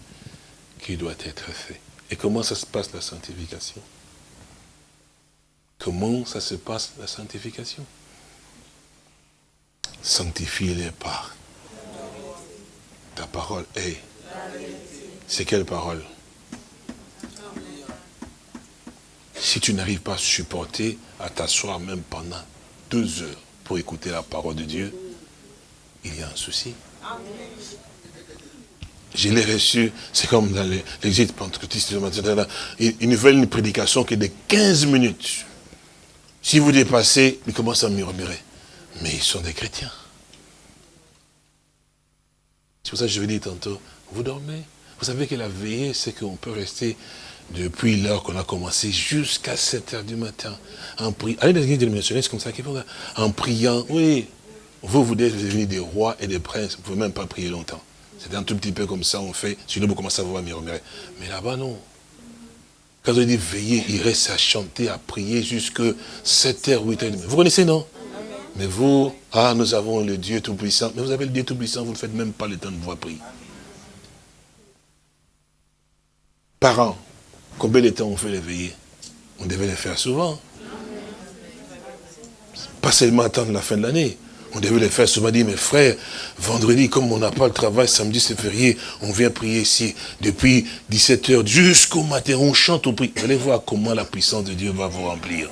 qui doit être fait. Et comment ça se passe la sanctification? Comment ça se passe la sanctification? Sanctifie-les par ta parole est. C'est quelle parole? Si tu n'arrives pas à supporter, à t'asseoir même pendant deux heures pour écouter la parole de Dieu, il y a un souci. Je l'ai reçu, c'est comme dans l'exil pentecôtiste, ils veulent une prédication qui est de 15 minutes. Si vous dépassez, ils commencent à murmurer. Mais ils sont des chrétiens. C'est pour ça que je vous dis tantôt, vous dormez. Vous savez que la veillée, c'est qu'on peut rester depuis l'heure qu'on a commencé jusqu'à 7 heures du matin. En priant. Allez dans l'église de c'est comme ça qu'il faut. En priant, oui. Vous, vous êtes devenus des rois et des princes. Vous ne pouvez même pas prier longtemps. C'est un tout petit peu comme ça, on fait. Sinon, vous commencez à vous murmurer. Mais là-bas, non. Quand on dit veiller, il reste à chanter, à prier jusqu'à 7 h 8 h Vous connaissez, non? Mais vous, ah, nous avons le Dieu Tout-Puissant. Mais vous avez le Dieu Tout-Puissant, vous ne faites même pas le temps de vous prier. Par an, combien de temps on fait les On devait les faire souvent. Pas seulement attendre la fin de l'année. On devait les faire souvent, dire, mes frères, vendredi, comme on n'a pas le travail, samedi c'est férié, on vient prier ici depuis 17h jusqu'au matin, on chante, on prie. Allez voir comment la puissance de Dieu va vous remplir.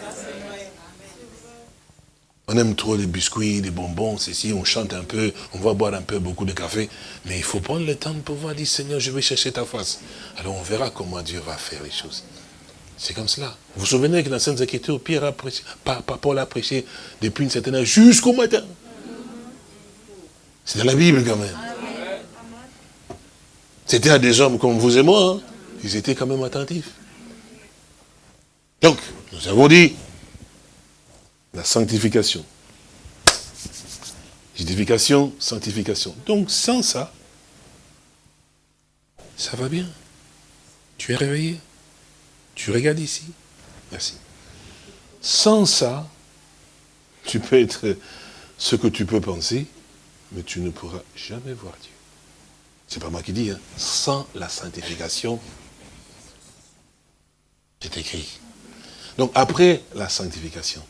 On aime trop les biscuits, les bonbons, ceci, on chante un peu, on va boire un peu beaucoup de café. Mais il faut prendre le temps de pouvoir dire, Seigneur, je vais chercher ta face. Alors on verra comment Dieu va faire les choses. C'est comme cela. Vous vous souvenez que dans Sainte Écritures, Pierre a prêché, Paul a prêché depuis une certaine heure jusqu'au matin. C'est dans la Bible quand même. C'était à des hommes comme vous et moi. Hein. Ils étaient quand même attentifs. Donc, nous avons dit, la sanctification. Justification, sanctification. Donc sans ça, ça va bien. Tu es réveillé. Tu regardes ici. Merci. Sans ça, tu peux être ce que tu peux penser, mais tu ne pourras jamais voir Dieu. C'est pas moi qui dis, hein. sans la sanctification, c'est écrit. Donc après la sanctification,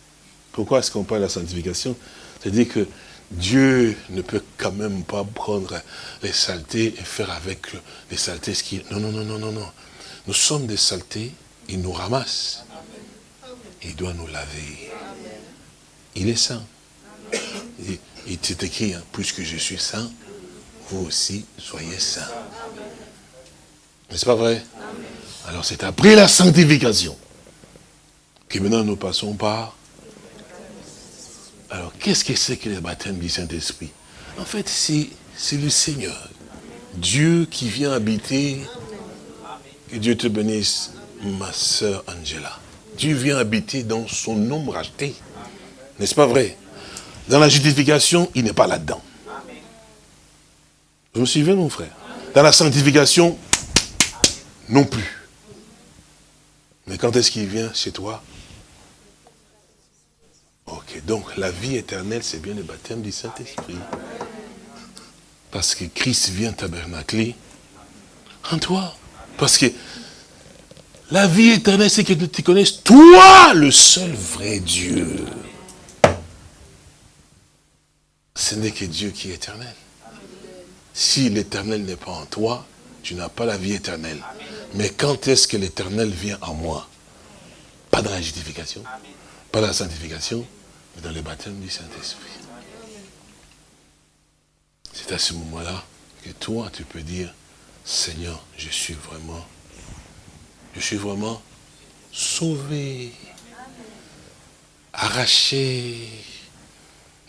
pourquoi est-ce qu'on parle de la sanctification? C'est-à-dire que Dieu ne peut quand même pas prendre les saletés et faire avec les saletés ce qu'il... Non, non, non, non, non, non. Nous sommes des saletés, il nous ramasse. Il doit nous laver. Il est saint. Il s'est écrit, hein, puisque je suis saint, vous aussi soyez saints. N'est-ce pas vrai? Alors c'est après la sanctification que maintenant nous passons par alors, qu'est-ce que c'est que le baptême du Saint-Esprit? En fait, c'est le Seigneur. Dieu qui vient habiter. Que Dieu te bénisse, ma sœur Angela. Dieu vient habiter dans son nom racheté. N'est-ce pas vrai? Dans la justification, il n'est pas là-dedans. Vous me suivez, mon frère? Dans la sanctification, non plus. Mais quand est-ce qu'il vient chez toi? Ok, donc la vie éternelle, c'est bien le baptême du Saint-Esprit. Parce que Christ vient tabernacler en toi. Parce que la vie éternelle, c'est que tu connaisses toi, le seul vrai Dieu. Ce n'est que Dieu qui est éternel. Si l'éternel n'est pas en toi, tu n'as pas la vie éternelle. Mais quand est-ce que l'éternel vient en moi? Pas dans la justification, pas dans la sanctification, mais dans le baptême du Saint-Esprit. C'est à ce moment-là que toi, tu peux dire, Seigneur, je suis vraiment, je suis vraiment sauvé, arraché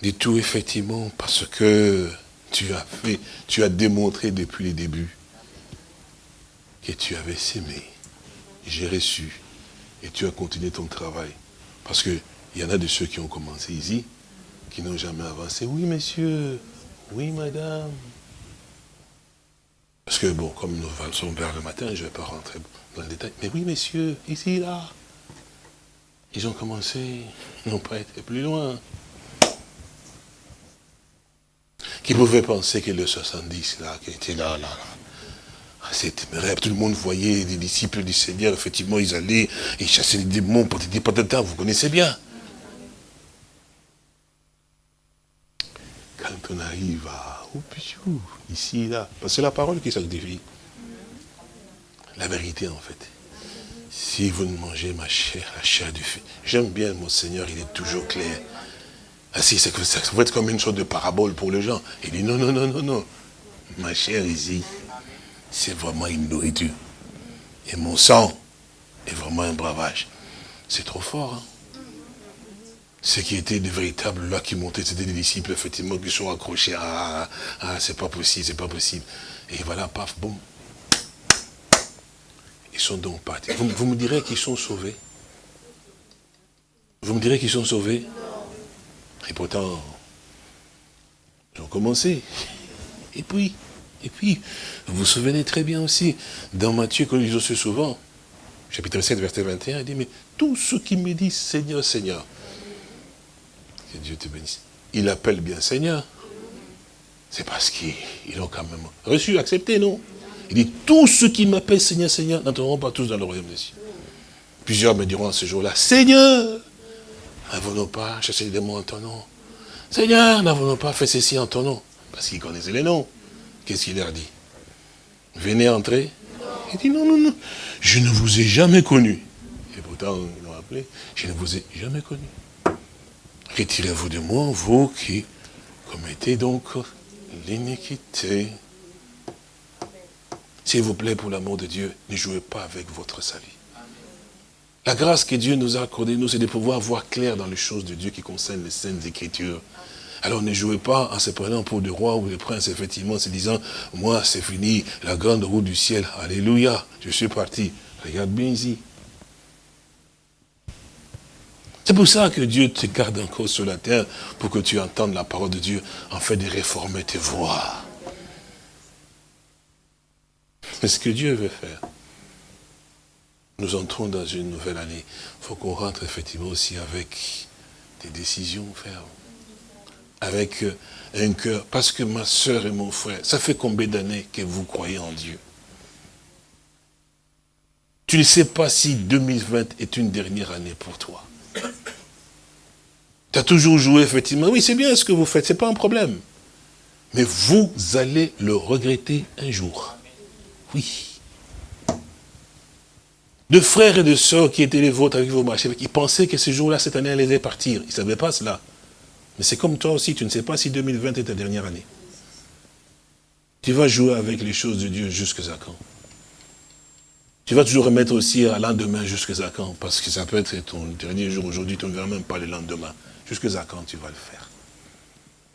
du tout, effectivement, parce que tu as fait, tu as démontré depuis le début que tu avais s'aimé. J'ai reçu et tu as continué ton travail. Parce que il y en a de ceux qui ont commencé ici, qui n'ont jamais avancé. Oui, monsieur. Oui, madame. Parce que, bon, comme nous sommes vers le matin, je ne vais pas rentrer dans le détail. Mais oui, messieurs, ici, là. Ils ont commencé, ils n'ont pas été plus loin. Qui pouvait penser que le 70, là, qui était là, là, là. C'est téméraire. Tout le monde voyait les disciples du Seigneur, effectivement, ils allaient, ils chassaient les démons, patati patata, vous connaissez bien. Quand on arrive à ici, là, c'est la parole qui sanctifie. La vérité, en fait. Si vous ne mangez ma chair, la chair du feu, j'aime bien mon Seigneur, il est toujours clair. Ah si, ça va être comme une sorte de parabole pour les gens. Il dit non, non, non, non, non. Ma chair ici, c'est vraiment une nourriture. Et mon sang est vraiment un bravage. C'est trop fort. Hein? Ce qui était de véritables là qui montaient, c'était des disciples, effectivement, qui sont accrochés. Ah, ah c'est pas possible, c'est pas possible. Et voilà, paf, boum. Ils sont donc partis. Vous, vous me direz qu'ils sont sauvés Vous me direz qu'ils sont sauvés Et pourtant, ils ont commencé. Et puis, et puis, vous vous souvenez très bien aussi, dans Matthieu, qu'on lit aussi souvent, chapitre 7, verset 21, il dit, mais tous ceux qui me disent Seigneur, Seigneur, que Dieu te bénisse, il appelle bien Seigneur. C'est parce qu'ils ont quand même reçu, accepté, non? Il dit, tous ceux qui m'appellent Seigneur, Seigneur, n'entreront pas tous dans le royaume des cieux. Plusieurs me diront à ce jour-là, Seigneur, n'avons-nous pas chassé les démons en ton nom? Seigneur, n'avons-nous pas fait ceci en ton nom? Parce qu'ils connaissaient les noms. Qu'est-ce qu'il leur dit Venez entrer. Il dit non, non, non, je ne vous ai jamais connu. Et pourtant, ils l'ont appelé, je ne vous ai jamais connu. Retirez-vous de moi, vous qui commettez donc l'iniquité. S'il vous plaît, pour l'amour de Dieu, ne jouez pas avec votre salut. La grâce que Dieu nous a accordée, nous, c'est de pouvoir voir clair dans les choses de Dieu qui concernent les saintes écritures. Alors ne jouez pas en se prenant pour des rois ou des princes, effectivement, se disant, moi c'est fini, la grande roue du ciel, alléluia, je suis parti. Regarde bien ici. C'est pour ça que Dieu te garde encore sur la terre, pour que tu entendes la parole de Dieu, en fait de réformer tes voix. C'est ce que Dieu veut faire. Nous entrons dans une nouvelle année. Il faut qu'on rentre effectivement aussi avec des décisions fermes avec euh, un cœur. Parce que ma soeur et mon frère, ça fait combien d'années que vous croyez en Dieu? Tu ne sais pas si 2020 est une dernière année pour toi. Tu as toujours joué, effectivement. Oui, c'est bien ce que vous faites, ce n'est pas un problème. Mais vous allez le regretter un jour. Oui. De frères et de sœurs qui étaient les vôtres avec vous marchez, ils pensaient que ce jour-là, cette année, allait partir. Ils ne savaient pas cela. Mais c'est comme toi aussi, tu ne sais pas si 2020 est ta dernière année. Tu vas jouer avec les choses de Dieu jusqu'à quand Tu vas toujours remettre aussi à lendemain jusqu'à quand Parce que ça peut être ton dernier jour aujourd'hui, tu ne verras même pas le lendemain. Jusqu'à quand tu vas le faire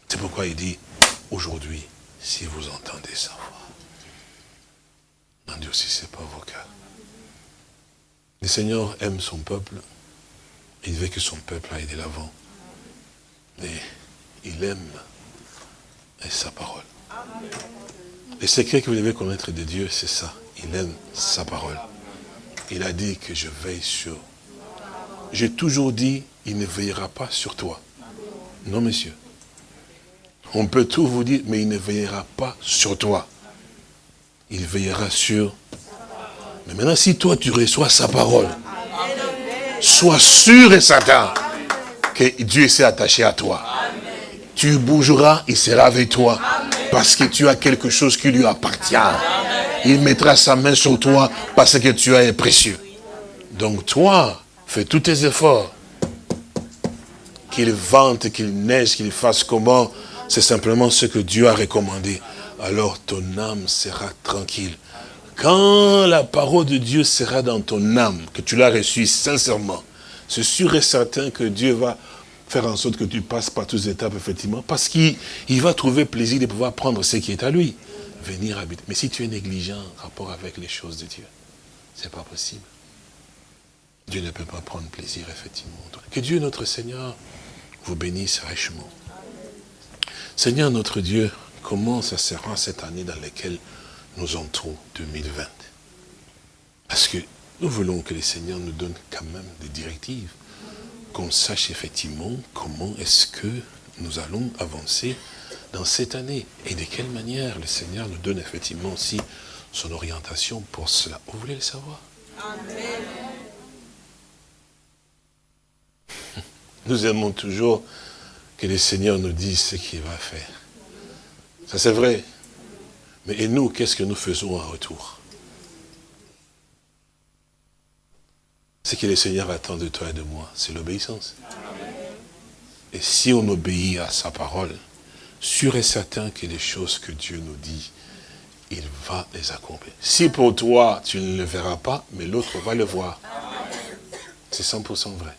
C'est pourquoi il dit, aujourd'hui, si vous entendez sa voix, mon Dieu, si ce n'est pas vos cœurs. Le Seigneur aime son peuple, il veut que son peuple aille de l'avant. Mais il aime sa parole. Le secret que vous devez connaître de Dieu, c'est ça. Il aime sa parole. Il a dit que je veille sur. J'ai toujours dit, il ne veillera pas sur toi. Non, monsieur. On peut tout vous dire, mais il ne veillera pas sur toi. Il veillera sur... Mais maintenant, si toi, tu reçois sa parole, sois sûr et certain Dieu s'est attaché à toi. Tu bougeras, il sera avec toi. Parce que tu as quelque chose qui lui appartient. Il mettra sa main sur toi parce que tu es précieux. Donc toi, fais tous tes efforts. Qu'il vente, qu'il neige, qu'il fasse comment, c'est simplement ce que Dieu a recommandé. Alors ton âme sera tranquille. Quand la parole de Dieu sera dans ton âme, que tu l'as reçue sincèrement, c'est sûr et certain que Dieu va faire en sorte que tu passes par toutes les étapes, effectivement, parce qu'il va trouver plaisir de pouvoir prendre ce qui est à lui, venir habiter. Mais si tu es négligent en rapport avec les choses de Dieu, c'est pas possible. Dieu ne peut pas prendre plaisir, effectivement. Que Dieu, notre Seigneur, vous bénisse richement. Seigneur, notre Dieu, comment ça sera cette année dans laquelle nous entrons, 2020 Parce que nous voulons que le Seigneur nous donne quand même des directives qu'on sache effectivement comment est-ce que nous allons avancer dans cette année et de quelle manière le Seigneur nous donne effectivement aussi son orientation pour cela. Vous voulez le savoir? Nous aimons toujours que le Seigneur nous dise ce qu'il va faire. Ça c'est vrai. Mais et nous, qu'est-ce que nous faisons en retour? Ce que le Seigneur attend de toi et de moi, c'est l'obéissance. Et si on obéit à sa parole, sûr et certain que les choses que Dieu nous dit, il va les accomplir. Si pour toi, tu ne le verras pas, mais l'autre va le voir. C'est 100% vrai.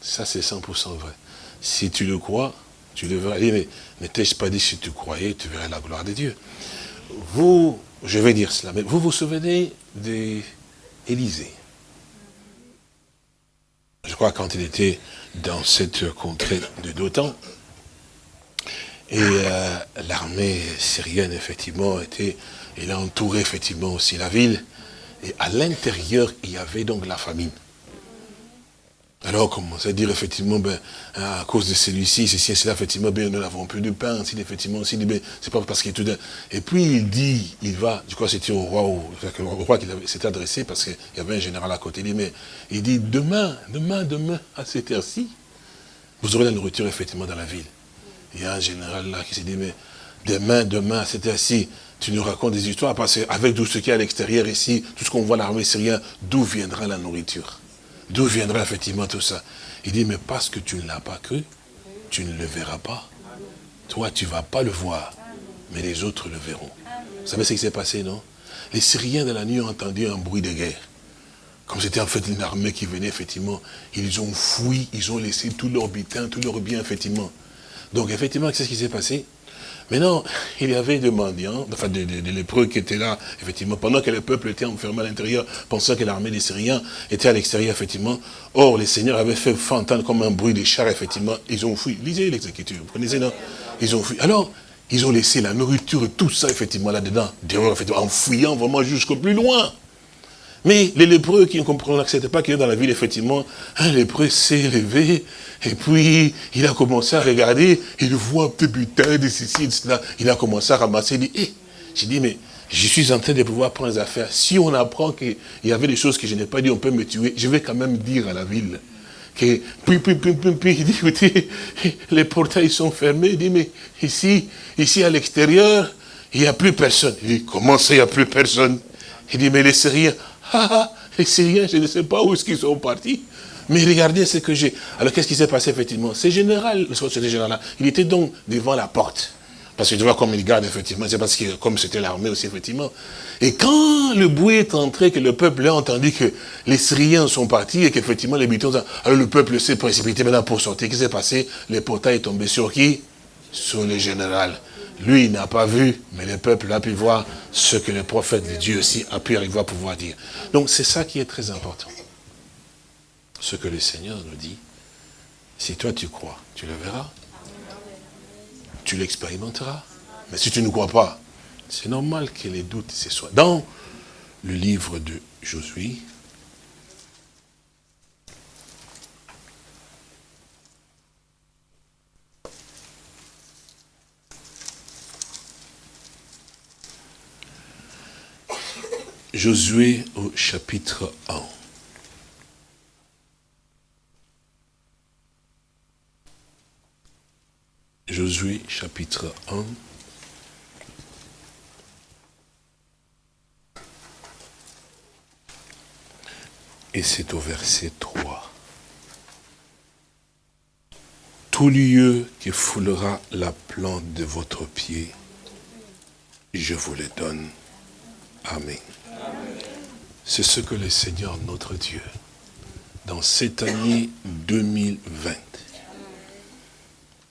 Ça, c'est 100% vrai. Si tu le crois, tu le verras. Mais ne t'ai-je pas dit, si tu croyais, tu verrais la gloire de Dieu. Vous, je vais dire cela, mais vous vous souvenez d'Élisée Je crois quand il était dans cette contrée de Dotan, et euh, l'armée syrienne, effectivement, était, elle a entouré effectivement aussi la ville. Et à l'intérieur, il y avait donc la famine. Alors, commence à dire, effectivement, ben, à cause de celui-ci, ceci et cela, effectivement, ben, nous n'avons plus de pain, si, effectivement, si, ben, c'est pas parce qu'il est tout Et puis, il dit, il va, je crois que c'était au roi, au, au roi qu'il s'était adressé, parce qu'il y avait un général à côté, il dit, mais, il dit, demain, demain, demain, à cette heure-ci, vous aurez la nourriture, effectivement, dans la ville. Il y a un général là qui s'est dit, mais demain, demain, à cette heure-ci, tu nous racontes des histoires, parce qu'avec tout ce qui est à l'extérieur ici, tout ce qu'on voit l'armée syrienne, d'où viendra la nourriture? D'où viendra effectivement tout ça? Il dit, mais parce que tu ne l'as pas cru, tu ne le verras pas. Toi, tu ne vas pas le voir, mais les autres le verront. Vous savez ce qui s'est passé, non? Les Syriens de la nuit ont entendu un bruit de guerre. Comme c'était en fait une armée qui venait, effectivement, ils ont fui, ils ont laissé tout leur butin, tout leur bien, effectivement. Donc, effectivement, qu'est-ce qui s'est passé? Maintenant, il y avait des mendiants, enfin des, lépreux qui étaient là, effectivement, pendant que le peuple était enfermé à l'intérieur, pensant que l'armée des Syriens était à l'extérieur, effectivement. Or, les seigneurs avaient fait entendre comme un bruit de chars, effectivement. Ils ont fui. Lisez l'exécution, vous connaissez, non? Ils ont fui. Alors, ils ont laissé la nourriture, tout ça, effectivement, là-dedans, en fuyant vraiment jusqu'au plus loin. Mais les lépreux qui n'acceptaient pas qu'il ait dans la ville, effectivement, un lépreux s'est levé, et puis il a commencé à regarder, il voit un petit butin de ceci, de cela. Il a commencé à ramasser, il dit, hé, j'ai dit, mais je suis en train de pouvoir prendre les affaires. Si on apprend qu'il y avait des choses que je n'ai pas dit, on peut me tuer, je vais quand même dire à la ville. Que, puis, puis, puis, puis, puis, il dit, écoutez, les portails sont fermés. Il dit, mais ici, ici à l'extérieur, il n'y a plus personne. Il dit, comment ça, il n'y a plus personne? Il dit, mais les Syriens, ah, ah, les Syriens, je ne sais pas où est-ce qu'ils sont partis. Mais regardez ce que j'ai. Alors qu'est-ce qui s'est passé effectivement? C'est général, ce général-là. Il était donc devant la porte. Parce que tu vois comme il garde, effectivement, c'est parce que comme c'était l'armée aussi, effectivement. Et quand le bruit est entré, que le peuple a entendu que les Syriens sont partis et qu'effectivement les bitons, alors le peuple s'est précipité maintenant pour sortir. Qu'est-ce qui s'est passé? Le portail est tombé sur qui? Sur le général. Lui, n'a pas vu, mais le peuple a pu voir ce que le prophète de Dieu aussi a pu arriver à pouvoir dire. Donc c'est ça qui est très important. Ce que le Seigneur nous dit, si toi tu crois, tu le verras. Tu l'expérimenteras. Mais si tu ne crois pas, c'est normal que les doutes se soient. Dans le livre de Josué, Josué au chapitre 1. Josué chapitre 1. Et c'est au verset 3. Tout lieu qui foulera la plante de votre pied, je vous le donne. Amen. C'est ce que le Seigneur notre Dieu, dans cette année 2020,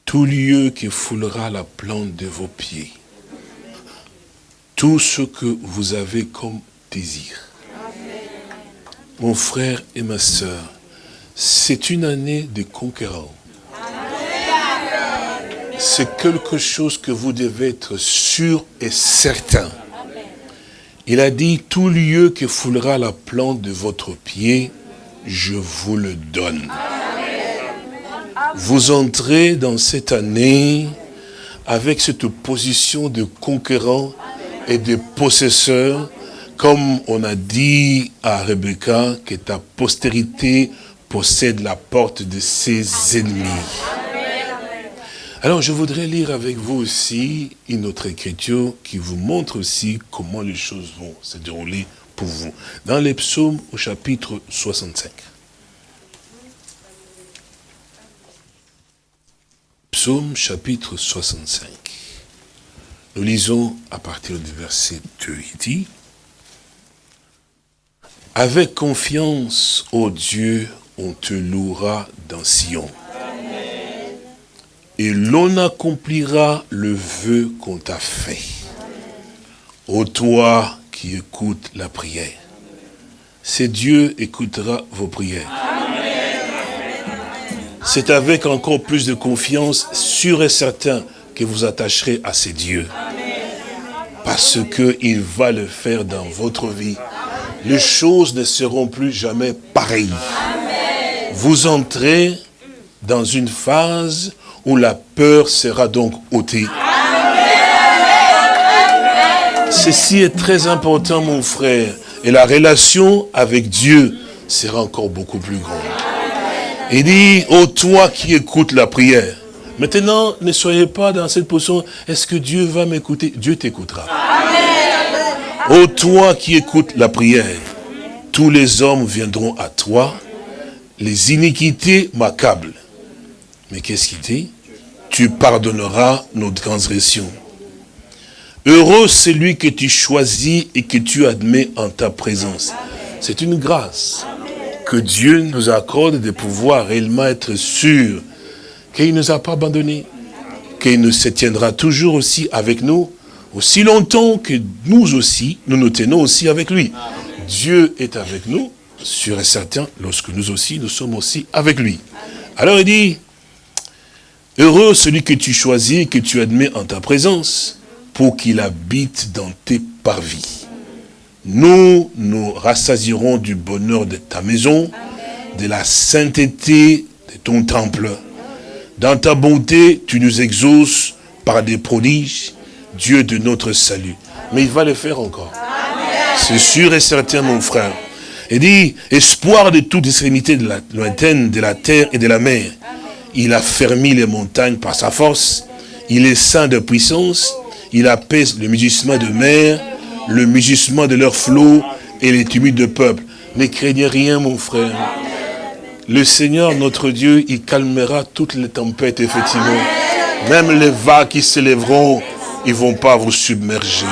tout lieu qui foulera la plante de vos pieds, tout ce que vous avez comme désir. Mon frère et ma soeur, c'est une année de conquérant. C'est quelque chose que vous devez être sûr et certain. Il a dit, tout lieu qui foulera la plante de votre pied, je vous le donne vous entrez dans cette année avec cette position de conquérant et des possesseurs, comme on a dit à Rebecca, que ta postérité possède la porte de ses ennemis. Alors je voudrais lire avec vous aussi une autre écriture qui vous montre aussi comment les choses vont se dérouler pour vous. Dans les psaumes au chapitre 65. Psaume chapitre 65. Nous lisons à partir du verset 2, il dit, Avec confiance, ô Dieu, on te louera dans Sion. Et l'on accomplira le vœu qu'on t'a fait. Ô toi qui écoutes la prière, c'est Dieu écoutera vos prières. C'est avec encore plus de confiance, sûr et certain, que vous attacherez à ces dieux. Parce qu'il va le faire dans votre vie. Les choses ne seront plus jamais pareilles. Vous entrez dans une phase où la peur sera donc ôtée. Ceci est très important, mon frère. Et la relation avec Dieu sera encore beaucoup plus grande. Il dit, ô toi qui écoutes la prière. Maintenant, ne soyez pas dans cette position, est-ce que Dieu va m'écouter? Dieu t'écoutera. Ô toi qui écoutes la prière, tous les hommes viendront à toi, les iniquités m'accablent. Mais qu'est-ce qu'il dit? Tu pardonneras nos transgressions. Heureux celui que tu choisis et que tu admets en ta présence. C'est une grâce que Dieu nous accorde de pouvoir réellement être sûr qu'il ne nous a pas abandonnés, qu'il ne se tiendra toujours aussi avec nous, aussi longtemps que nous aussi, nous nous tenons aussi avec lui. Dieu est avec nous, sûr et certain, lorsque nous aussi, nous sommes aussi avec lui. Alors il dit, heureux celui que tu choisis et que tu admets en ta présence, pour qu'il habite dans tes parvis. Nous nous rassasierons du bonheur de ta maison, de la sainteté de ton temple. Dans ta bonté, tu nous exauces par des prodiges, Dieu de notre salut. Mais il va le faire encore. C'est sûr et certain, mon frère. Il dit, espoir de toute extrémité de la lointaine, de la terre et de la mer. Il a fermé les montagnes par sa force. Il est saint de puissance. Il apaise le mugissement de mer, le mugissement de leurs flots et les tumules de peuple. Ne craignez rien, mon frère. Le Seigneur, notre Dieu, il calmera toutes les tempêtes, effectivement. Même les vagues qui s'élèveront, ils ne vont pas vous submerger.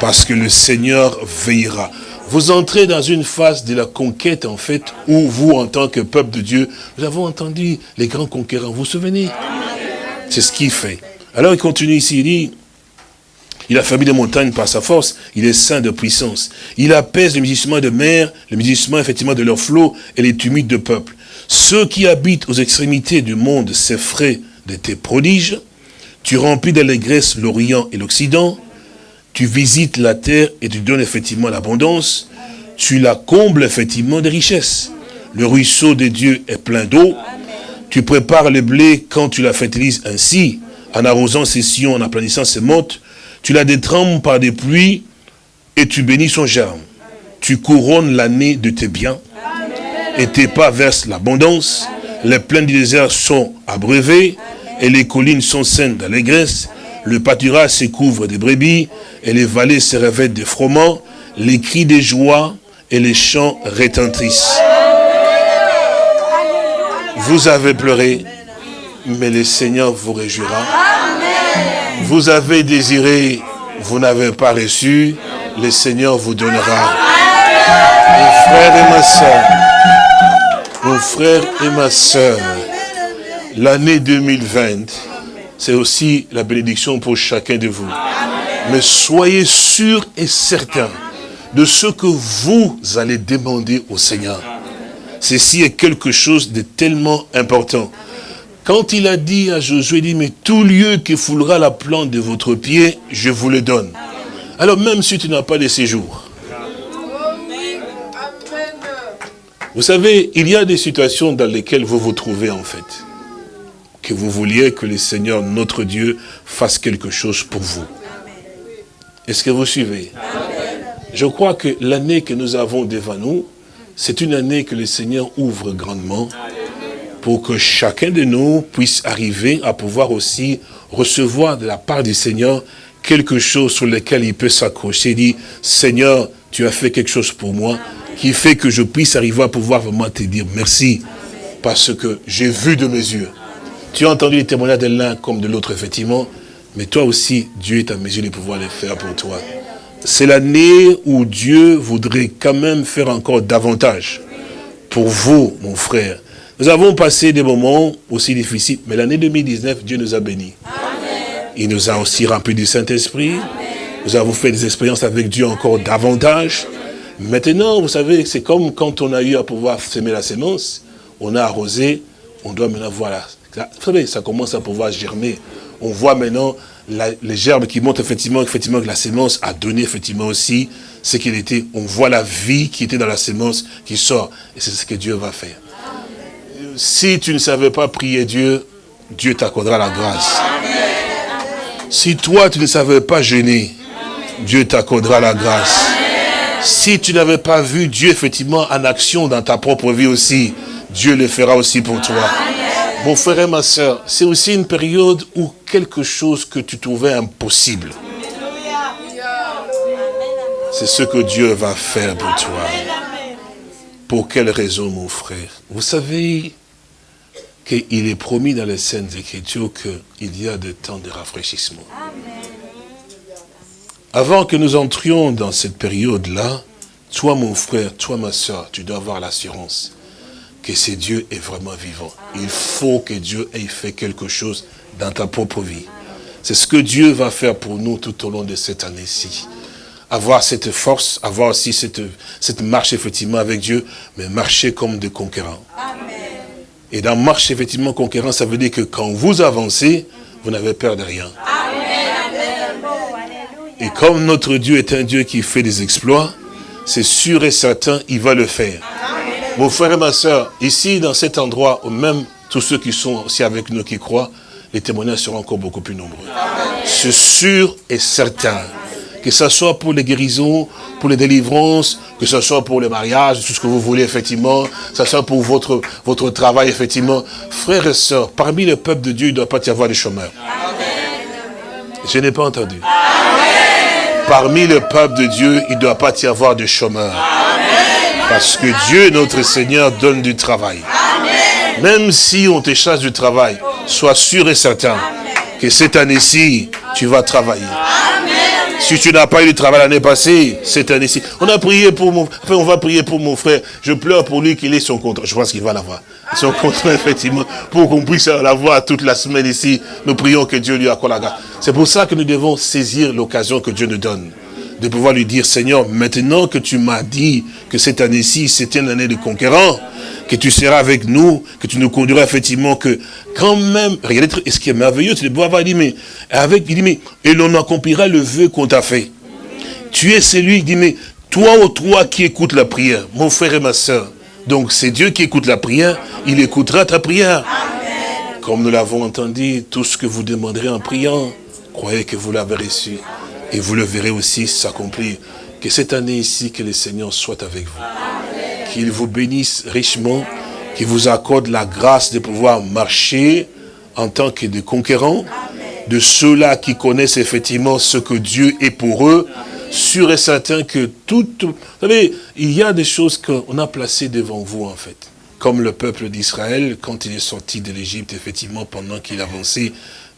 Parce que le Seigneur veillera. Vous entrez dans une phase de la conquête, en fait, où vous, en tant que peuple de Dieu, nous avons entendu les grands conquérants. Vous vous souvenez? C'est ce qu'il fait. Alors il continue ici, il dit, il a fermé les montagnes par sa force, il est saint de puissance. Il apaise le mugissement de mer, le mugissement effectivement de leurs flots et les tumules de peuple. Ceux qui habitent aux extrémités du monde s'effraient de tes prodiges. Tu remplis d'allégresse l'Orient et l'Occident. Tu visites la terre et tu donnes effectivement l'abondance. Tu la combles effectivement de richesses. Le ruisseau de Dieu est plein d'eau. Tu prépares le blé quand tu la fertilises ainsi, en arrosant ses sillons, en aplanissant ses mottes. Tu la détrempes par des pluies et tu bénis son germe. Tu couronnes l'année de tes biens et tes pas versent l'abondance. Les plaines du désert sont abreuvées et les collines sont saines d'allégresse. Le pâturage se couvre de brebis et les vallées se revêtent de froment. Les cris de joie et les chants retentissent. Vous avez pleuré, mais le Seigneur vous réjouira. Vous avez désiré, vous n'avez pas reçu, le Seigneur vous donnera. Mon frère et ma soeur, mon frère et ma soeur, l'année 2020, c'est aussi la bénédiction pour chacun de vous. Mais soyez sûrs et certains de ce que vous allez demander au Seigneur. Ceci est quelque chose de tellement important. Quand il a dit à Josué, il dit, mais tout lieu qui foulera la plante de votre pied, je vous le donne. Alors même si tu n'as pas de séjour. Vous savez, il y a des situations dans lesquelles vous vous trouvez en fait. Que vous vouliez que le Seigneur, notre Dieu, fasse quelque chose pour vous. Est-ce que vous suivez? Je crois que l'année que nous avons devant nous, c'est une année que le Seigneur ouvre grandement pour que chacun de nous puisse arriver à pouvoir aussi recevoir de la part du Seigneur quelque chose sur lequel il peut s'accrocher, Il dit, Seigneur, tu as fait quelque chose pour moi, qui fait que je puisse arriver à pouvoir vraiment te dire merci, parce que j'ai vu de mes yeux. Tu as entendu les témoignages de l'un comme de l'autre, effectivement, mais toi aussi, Dieu est à mesure de pouvoir les faire pour toi. C'est l'année où Dieu voudrait quand même faire encore davantage pour vous, mon frère. Nous avons passé des moments aussi difficiles, mais l'année 2019, Dieu nous a bénis. Il nous a aussi remplis du Saint-Esprit. Nous avons fait des expériences avec Dieu encore davantage. Maintenant, vous savez, c'est comme quand on a eu à pouvoir semer la sémence, on a arrosé, on doit maintenant voir savez, ça commence à pouvoir germer on voit maintenant les gerbes qui montrent effectivement, effectivement que la sémence a donné effectivement aussi ce qu'il était. On voit la vie qui était dans la sémence qui sort. Et c'est ce que Dieu va faire. Si tu ne savais pas prier Dieu, Dieu t'accordera la grâce. Si toi, tu ne savais pas gêner, Dieu t'accordera la grâce. Si tu n'avais pas vu Dieu effectivement en action dans ta propre vie aussi, Dieu le fera aussi pour toi. Mon frère et ma soeur, c'est aussi une période où quelque chose que tu trouvais impossible, c'est ce que Dieu va faire pour toi. Pour quelle raison, mon frère? Vous savez qu'il est promis dans les Saintes Écritures qu'il y a des temps de rafraîchissement. Avant que nous entrions dans cette période-là, toi, mon frère, toi, ma soeur, tu dois avoir l'assurance que ce Dieu est vraiment vivant. Il faut que Dieu ait fait quelque chose dans ta propre vie. C'est ce que Dieu va faire pour nous tout au long de cette année-ci. Avoir cette force, avoir aussi cette, cette marche effectivement avec Dieu, mais marcher comme des conquérants. Et dans marche effectivement conquérant, ça veut dire que quand vous avancez, vous n'avez peur de rien. Et comme notre Dieu est un Dieu qui fait des exploits, c'est sûr et certain, il va le faire. Mon frère et ma soeur, ici, dans cet endroit, même tous ceux qui sont aussi avec nous, qui croient, les témoignages seront encore beaucoup plus nombreux. C'est sûr et certain. Que ce soit pour les guérisons, pour les délivrances, que ce soit pour les mariages, tout ce que vous voulez, effectivement, que ce soit pour votre, votre travail, effectivement. Frères et sœurs, parmi le peuple de Dieu, il ne doit pas y avoir de chômeurs. Je n'ai pas entendu. Parmi le peuple de Dieu, il ne doit pas y avoir de chômeurs. Parce que Dieu, notre Seigneur, donne du travail. Même si on te chasse du travail, sois sûr et certain que cette année-ci, tu vas travailler. Si tu n'as pas eu de travail l'année passée, cette année-ci. On a prié pour mon, on va prier pour mon frère. Je pleure pour lui qu'il ait son contrat. Je pense qu'il va l'avoir. Son contrat, effectivement, pour qu'on puisse l'avoir toute la semaine ici. Nous prions que Dieu lui accorde la grâce. C'est pour ça que nous devons saisir l'occasion que Dieu nous donne de pouvoir lui dire, Seigneur, maintenant que tu m'as dit que cette année-ci, c'était une année de conquérant, que tu seras avec nous, que tu nous conduiras effectivement, que quand même, regardez ce qui est merveilleux, c'est de pouvoir dire, mais, avec, il dit, mais, et l'on accomplira le vœu qu'on t'a fait. Tu es celui, il dit, mais, toi ou toi qui écoutes la prière, mon frère et ma soeur, donc c'est Dieu qui écoute la prière, il écoutera ta prière. Comme nous l'avons entendu, tout ce que vous demanderez en priant, croyez que vous l'avez reçu. Et vous le verrez aussi s'accomplir. Que cette année ici, que le Seigneur soit avec vous. Qu'il vous bénisse richement, qu'il vous accorde la grâce de pouvoir marcher en tant que des conquérants, de ceux-là qui connaissent effectivement ce que Dieu est pour eux, sûr et certain que tout... Vous savez, il y a des choses qu'on a placées devant vous en fait. Comme le peuple d'Israël, quand il est sorti de l'Égypte, effectivement, pendant qu'il avançait,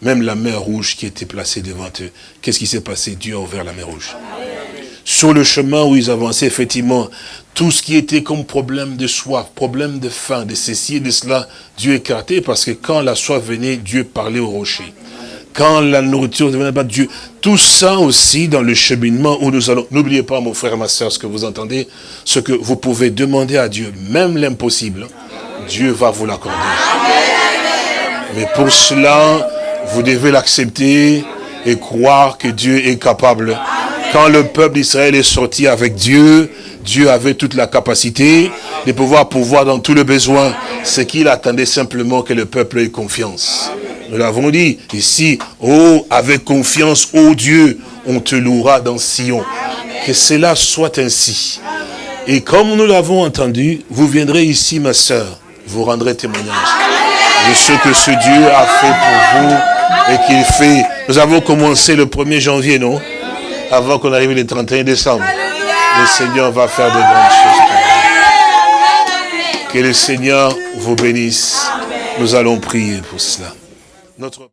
même la mer rouge qui était placée devant eux. Qu'est-ce qui s'est passé? Dieu a ouvert la mer rouge. Sur le chemin où ils avançaient, effectivement, tout ce qui était comme problème de soif, problème de faim, de ceci et de cela, Dieu écartait parce que quand la soif venait, Dieu parlait au rocher. Quand la nourriture ne venait pas, Dieu. Tout ça aussi dans le cheminement où nous allons. N'oubliez pas, mon frère et ma soeur, ce que vous entendez, ce que vous pouvez demander à Dieu, même l'impossible, Dieu va vous l'accorder. Mais pour cela, vous devez l'accepter et croire que Dieu est capable. Quand le peuple d'Israël est sorti avec Dieu, Dieu avait toute la capacité de pouvoir pouvoir dans tous les besoins. Ce qu'il attendait simplement que le peuple ait confiance. Nous l'avons dit ici, oh, avec confiance, oh Dieu, on te louera dans Sion. Que cela soit ainsi. Et comme nous l'avons entendu, vous viendrez ici, ma sœur, vous rendrez témoignage de ce que ce Dieu a fait pour vous et qu'il fait. Nous avons commencé le 1er janvier, non? Avant qu'on arrive le 31 décembre. Le Seigneur va faire de grandes choses. Que le Seigneur vous bénisse. Nous allons prier pour cela. Notre